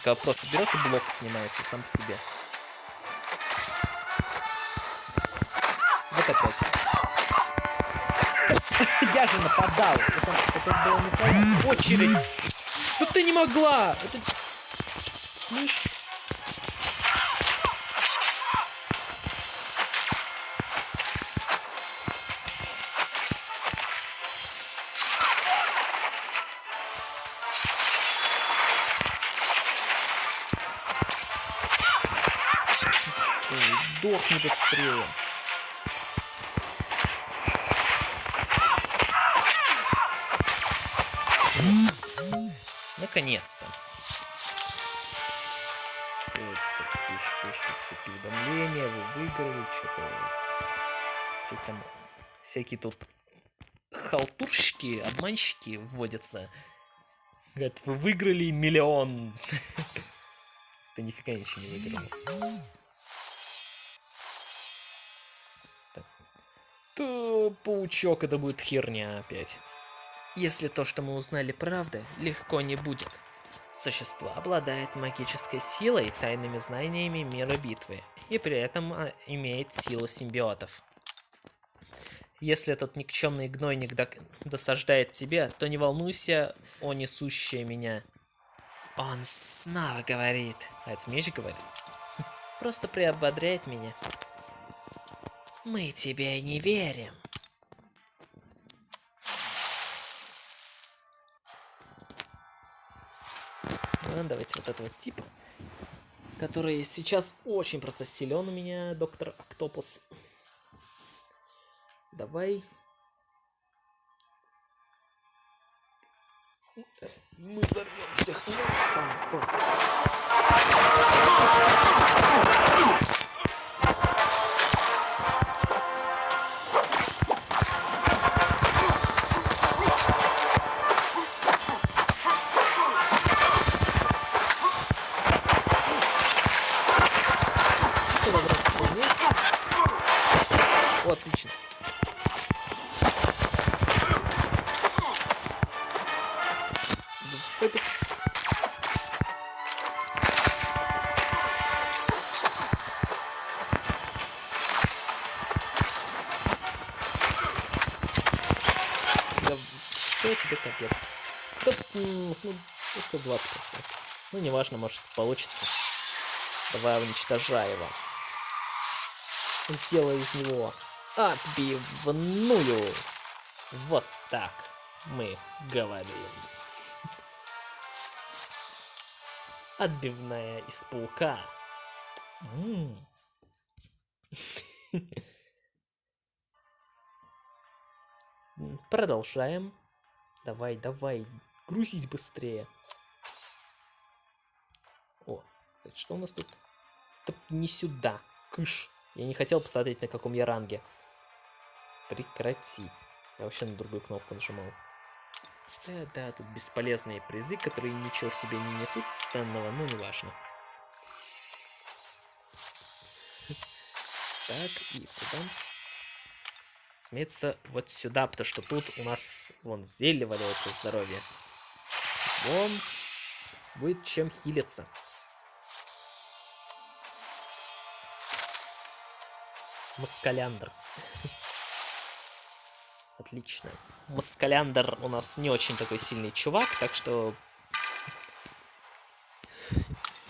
Когда просто берет и блок снимается сам по себе. Вот опять. Я же нападал. Это, это было не очередь. Ну ты не могла. Это... Слышь? Сдохни быстрее. Наконец-то. Всякие уведомления, вы выиграли, что-то... там всякие тут халтурщики, обманщики вводятся. Говорят, вы выиграли миллион. Ты нифига ничего не выиграл. То паучок это будет херня опять. Если то, что мы узнали правда, легко не будет. Существо обладает магической силой и тайными знаниями мира битвы, и при этом а, имеет силу симбиотов. Если этот никчемный гнойник досаждает тебе, то не волнуйся о несущее меня. Он снова говорит. А это меч говорит? Просто приободряет меня. Мы тебе не верим. Ну, давайте вот этого типа, который сейчас очень просто силен у меня, доктор Октопус. Давай. Мы взорвем всех. Ну, неважно, может получится. Давай уничтожай его. Сделай из него отбивную. Вот так мы говорим. Отбивная из паука. Продолжаем. Давай, давай, грузись быстрее. Значит, что у нас тут? Да не сюда, кыш. Я не хотел посмотреть, на каком я ранге. Прекрати. Я вообще на другую кнопку нажимал. Да-да, тут бесполезные призы, которые ничего себе не несут ценного, но неважно. Так, и куда? Смеется вот сюда, потому что тут у нас, вон, зелье валяется здоровье. Вон, будет чем хилиться. Москаляндр. Отлично. Москаляндр у нас не очень такой сильный чувак, так что...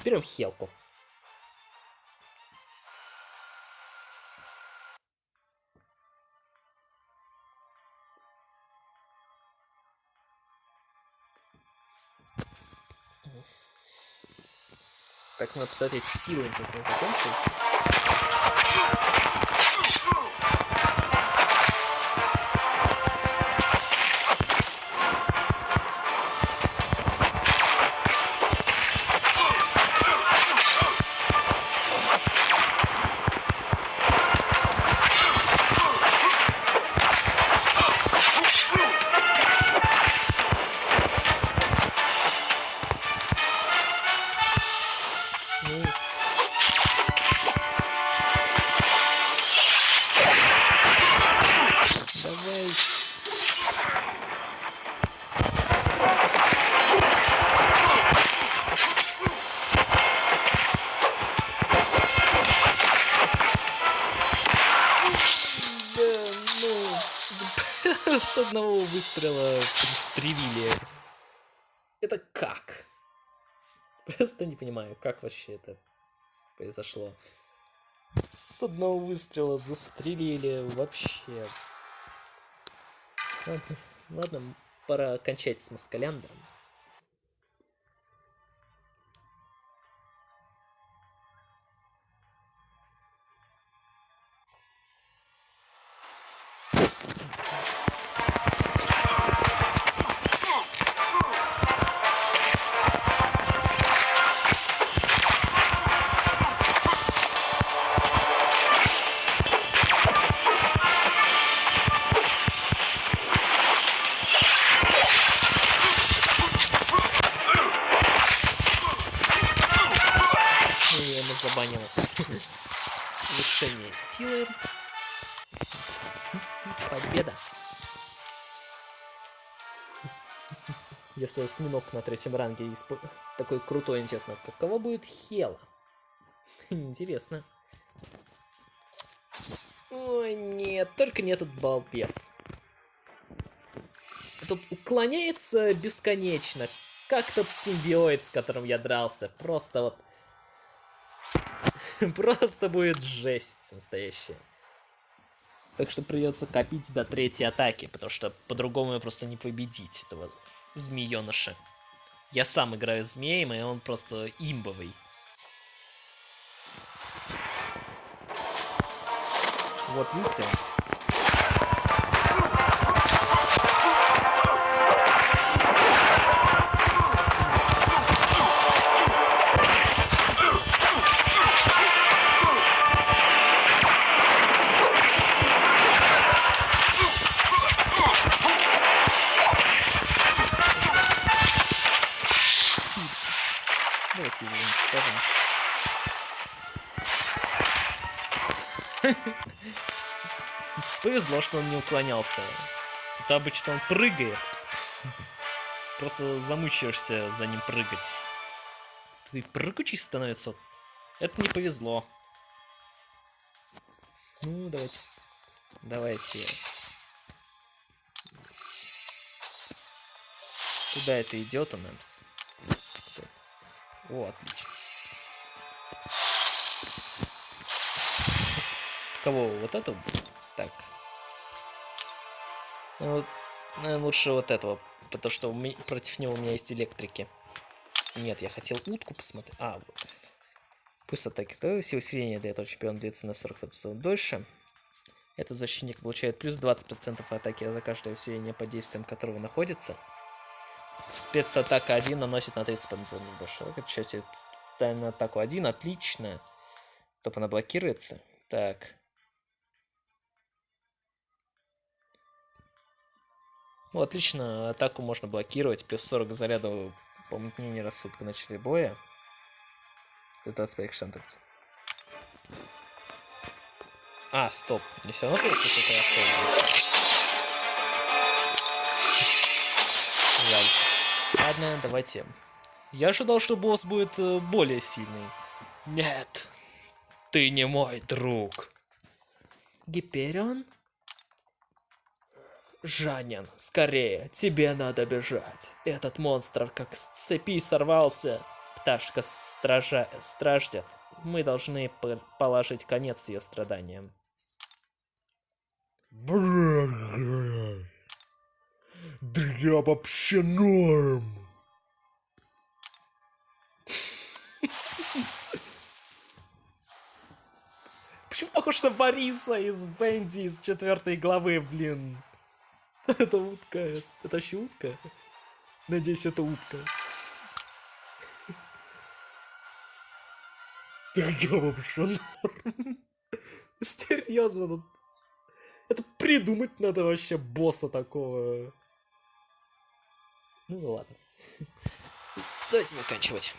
Берем Хелку. Так, надо посмотреть, силы интересно закончил. Как вообще это произошло. С одного выстрела застрелили вообще. Ладно, ладно пора кончать с Москаляндром. Осьминог на третьем ранге исп... такой крутой, интересно, каково будет Хела? Интересно. Ой, нет, только не этот балбес. Тут уклоняется бесконечно. Как тот симбиоид, с которым я дрался. Просто вот... Просто будет жесть настоящая. Так что придется копить до третьей атаки, потому что по-другому просто не победить этого змееныша. Я сам играю змеем, и он просто имбовый. Вот видите? Что он не уклонялся. Это обычно он прыгает. Просто замучаешься за ним прыгать. Ты прыгучий становится. Это не повезло. Ну, давайте. Давайте. Куда это идет у нас? О, отлично. Кого? Вот это? Так. Ну, наверное, лучше вот этого, потому что против него у меня есть электрики. Нет, я хотел утку посмотреть. А, вот. Пусть атаки становятся, усиление для этого чемпиона длится на 40% дольше. Этот защитник получает плюс 20% атаки за каждое усиление по действиям которого находится. Спецатака 1 наносит на 30% больше. Это часть атаку 1, отлично. Топ она блокируется. Так. Ну, отлично, атаку можно блокировать. Плюс 40 зарядов помутнение рассудка в начале боя. Плюс 25 шансов. А, стоп. Не все равно получится это особо. Жаль. Ладно, давайте. Я ожидал, что босс будет э, более сильный. Нет. Ты не мой друг. Гиперион? Жанин, скорее, тебе надо бежать. Этот монстр как с цепи сорвался. Пташка стража... страждет. Мы должны положить конец ее страданиям. Да я вообще норм. Почему похож на Бориса из Бенди из четвертой главы, блин? Это утка. Это вообще утка? Надеюсь, это утка. Да я вообще норм. Серьезно, ну... Это придумать надо вообще босса такого. Ну ладно. Давайте заканчивать.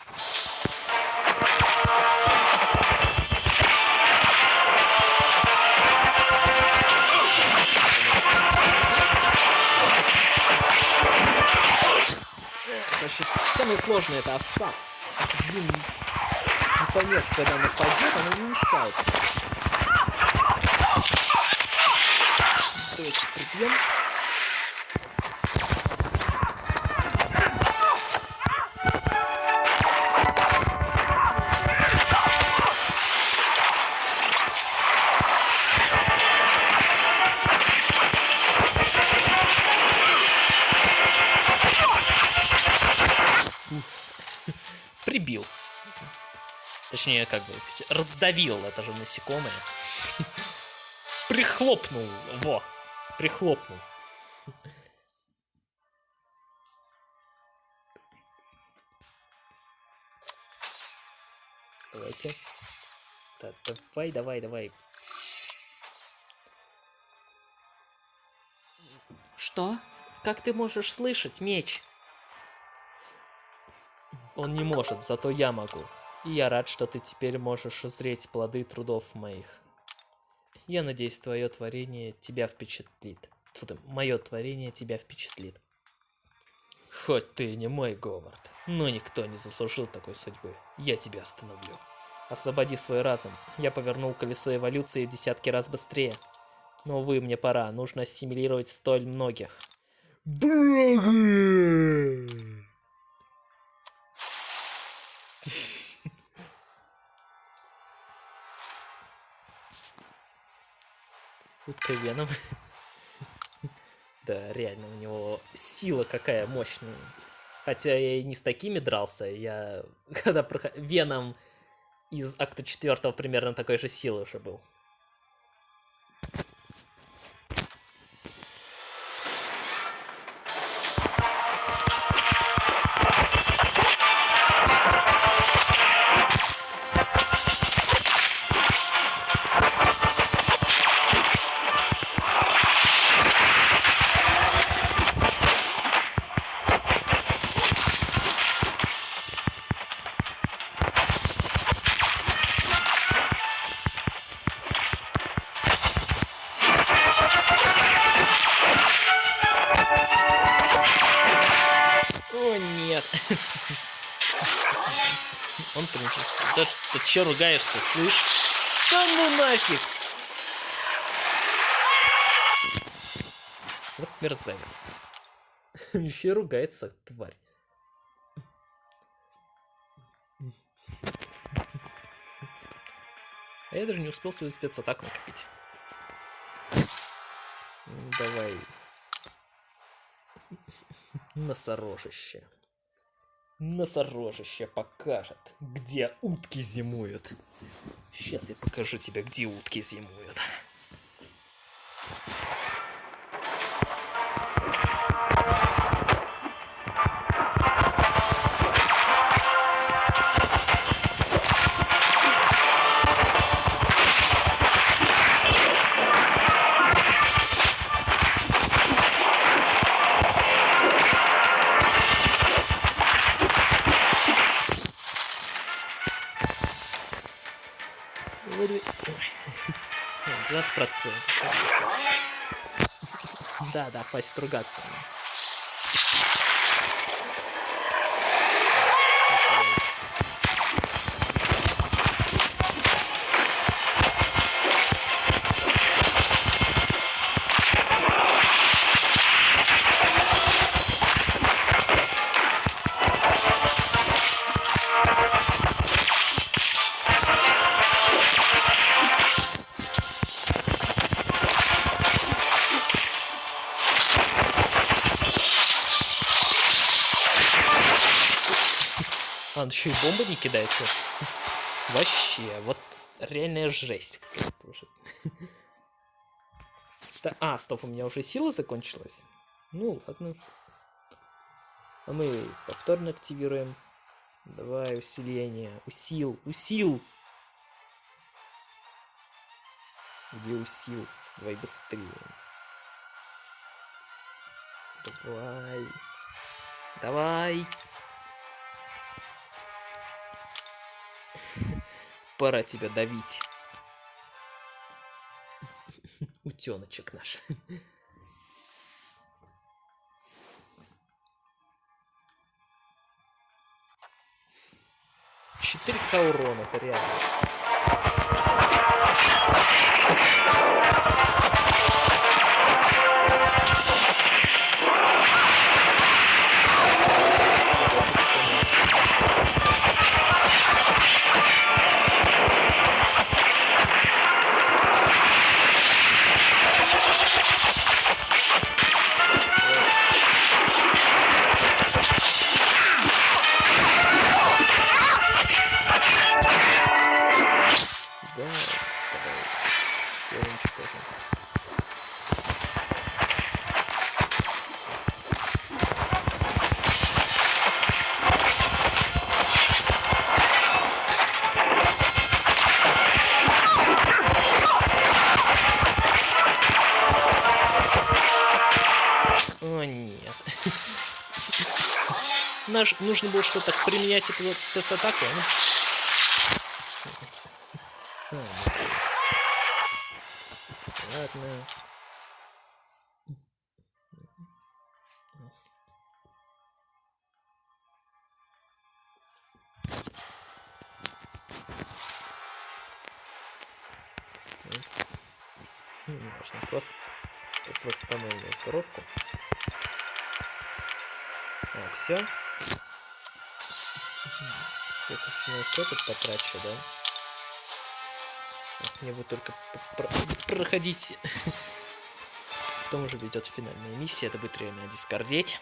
Короче, самое сложное это оса. Блин, непонятно, когда она пойдет, она не мешает. Точнее, как бы, раздавил это же насекомое. Прихлопнул. Во. Прихлопнул. Давайте. Да, давай, давай, давай. Что? Как ты можешь слышать, меч? Он не может, зато я могу. И я рад, что ты теперь можешь узреть плоды трудов моих. Я надеюсь, твое творение тебя впечатлит. Мое творение тебя впечатлит. Хоть ты и не мой Говард, но никто не заслужил такой судьбы. Я тебя остановлю. Освободи свой разум. Я повернул колесо эволюции в десятки раз быстрее. Но, увы, мне пора. Нужно ассимилировать столь многих. Утка Веном. да, реально, у него сила какая мощная. Хотя я и не с такими дрался, я когда проход... Веном из акта четвертого примерно такой же силы уже был. Чё ругаешься, слышь? Да ну нафиг! Вот мерзавец. Еще ругается, тварь. А я даже не успел свою спецатаку накопить. давай. Носорожище. Носорожище покажет, где утки зимуют. Сейчас я покажу тебе, где утки зимуют. Да, да, хватит он еще и бомбы не кидается. Вообще, вот реальная жесть. Да- А, стоп, у меня уже сила закончилась. Ну, ладно. А мы повторно активируем. Давай, усиление. Усил, усил. Где усил? Давай быстрее. Давай. Давай. Пора тебя давить. Утеночек наш. Четыре урона, это реально. Нужно было что-то применять эту вот спецатаку. ну. Ладно. Важно, просто, просто восстановим здоровку. А, все. Я точно все тут потрачу, да? Мне бы только проходить. Потом уже ведет финальная миссия, это будет реально дискордеть.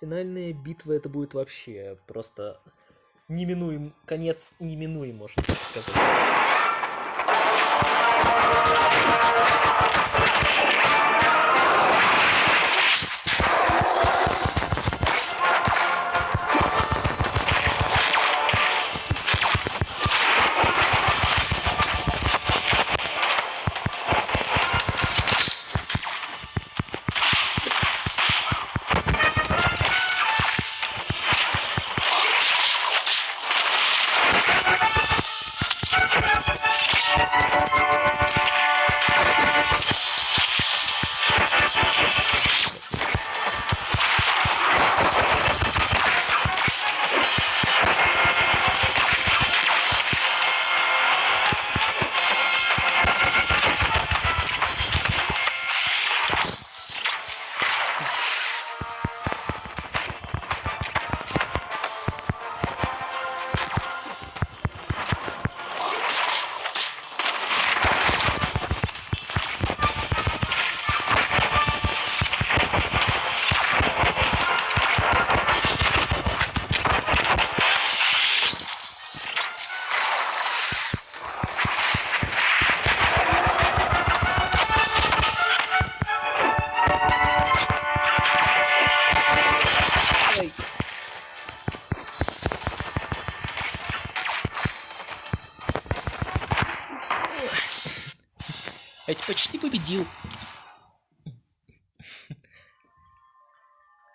Финальная битва это будет вообще просто неминуем, конец неминуем, можно так сказать. thank победил.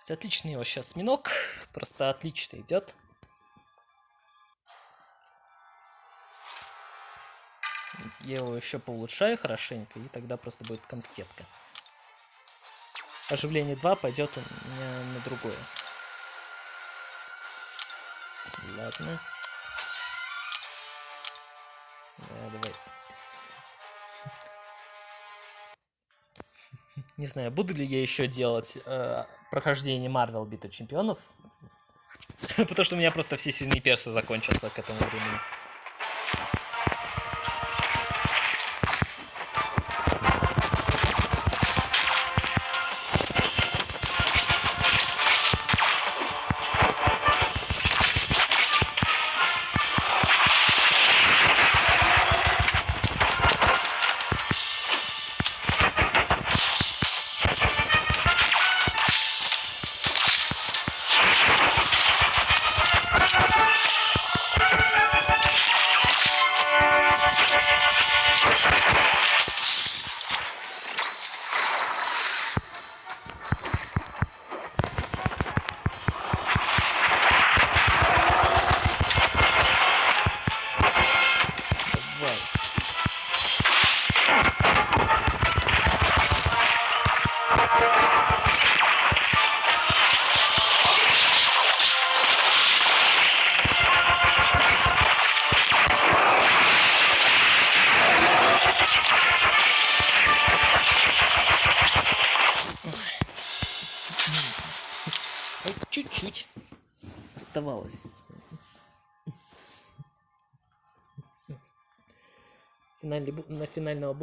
Отличный его сейчас минок. Просто отлично идет. Я его еще поулучшаю хорошенько, и тогда просто будет конфетка. Оживление 2 пойдет у меня на другое. Не знаю, буду ли я еще делать э, прохождение Марвел Бита Чемпионов. Потому что у меня просто все сильные персы закончатся к этому времени.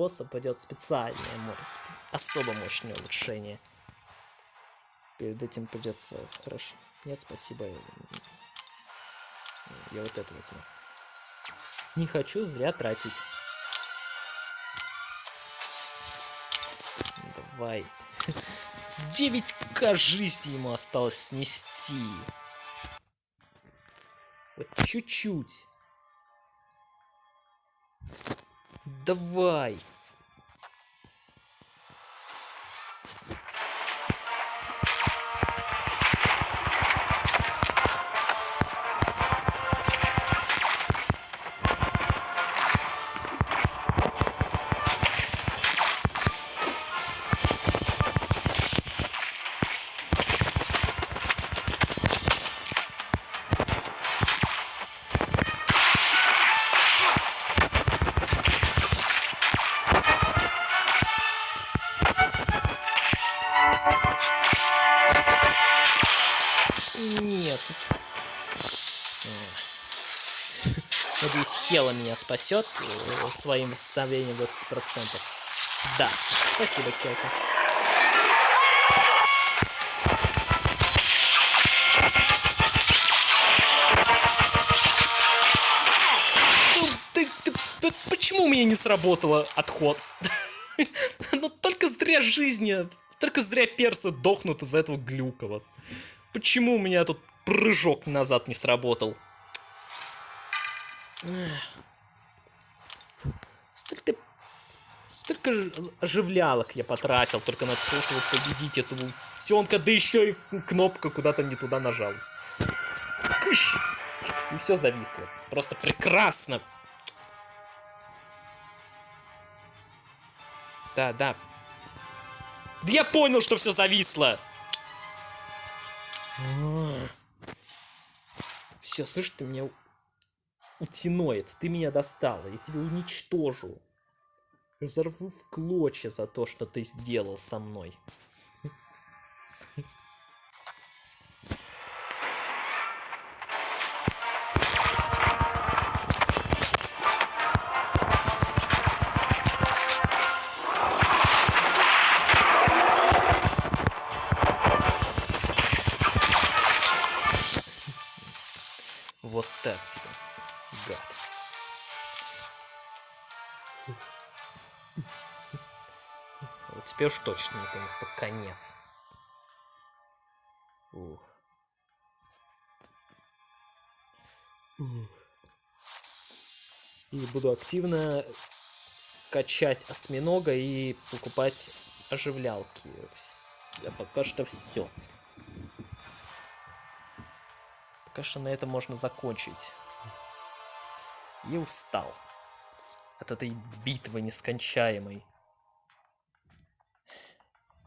Босса пойдет специальное особо мощное улучшение. Перед этим придется хорошо. Нет, спасибо. Я вот это возьму. Не хочу зря тратить. Давай. 9к жизни ему осталось снести. Вот чуть-чуть. Давай. Нет. Надеюсь, Хела меня спасет э, своим восстановлением 20%. Да, спасибо, Хелка. Почему у меня не сработало отход? Ну только зря жизни, только зря персы дохнут из-за этого глюка вот. Почему у меня тут прыжок назад не сработал? Столько... Столько оживлялок я потратил только на то, чтобы победить этого утенка, да еще и кнопка куда-то не туда нажалась. Кыщ! И все зависло. Просто прекрасно. Да, да. Да я понял, что все зависло. Все, слышь, ты меня у- утиноид, ты меня достала, я тебя уничтожу. Разорву в клочья за то, что ты сделал со мной. Теперь уж точно наконец-то конец. Ух. И буду активно качать осьминога и покупать оживлялки. А пока что все. Пока что на этом можно закончить. И устал от этой битвы нескончаемой.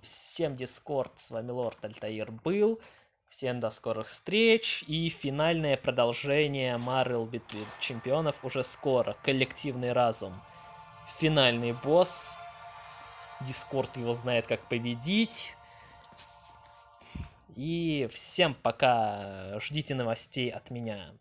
Всем Дискорд, с вами Лорд Альтаир был. Всем до скорых встреч. И финальное продолжение Марвел Битвы Чемпионов уже скоро. Коллективный разум. Финальный босс. Дискорд его знает, как победить. И всем пока. Ждите новостей от меня.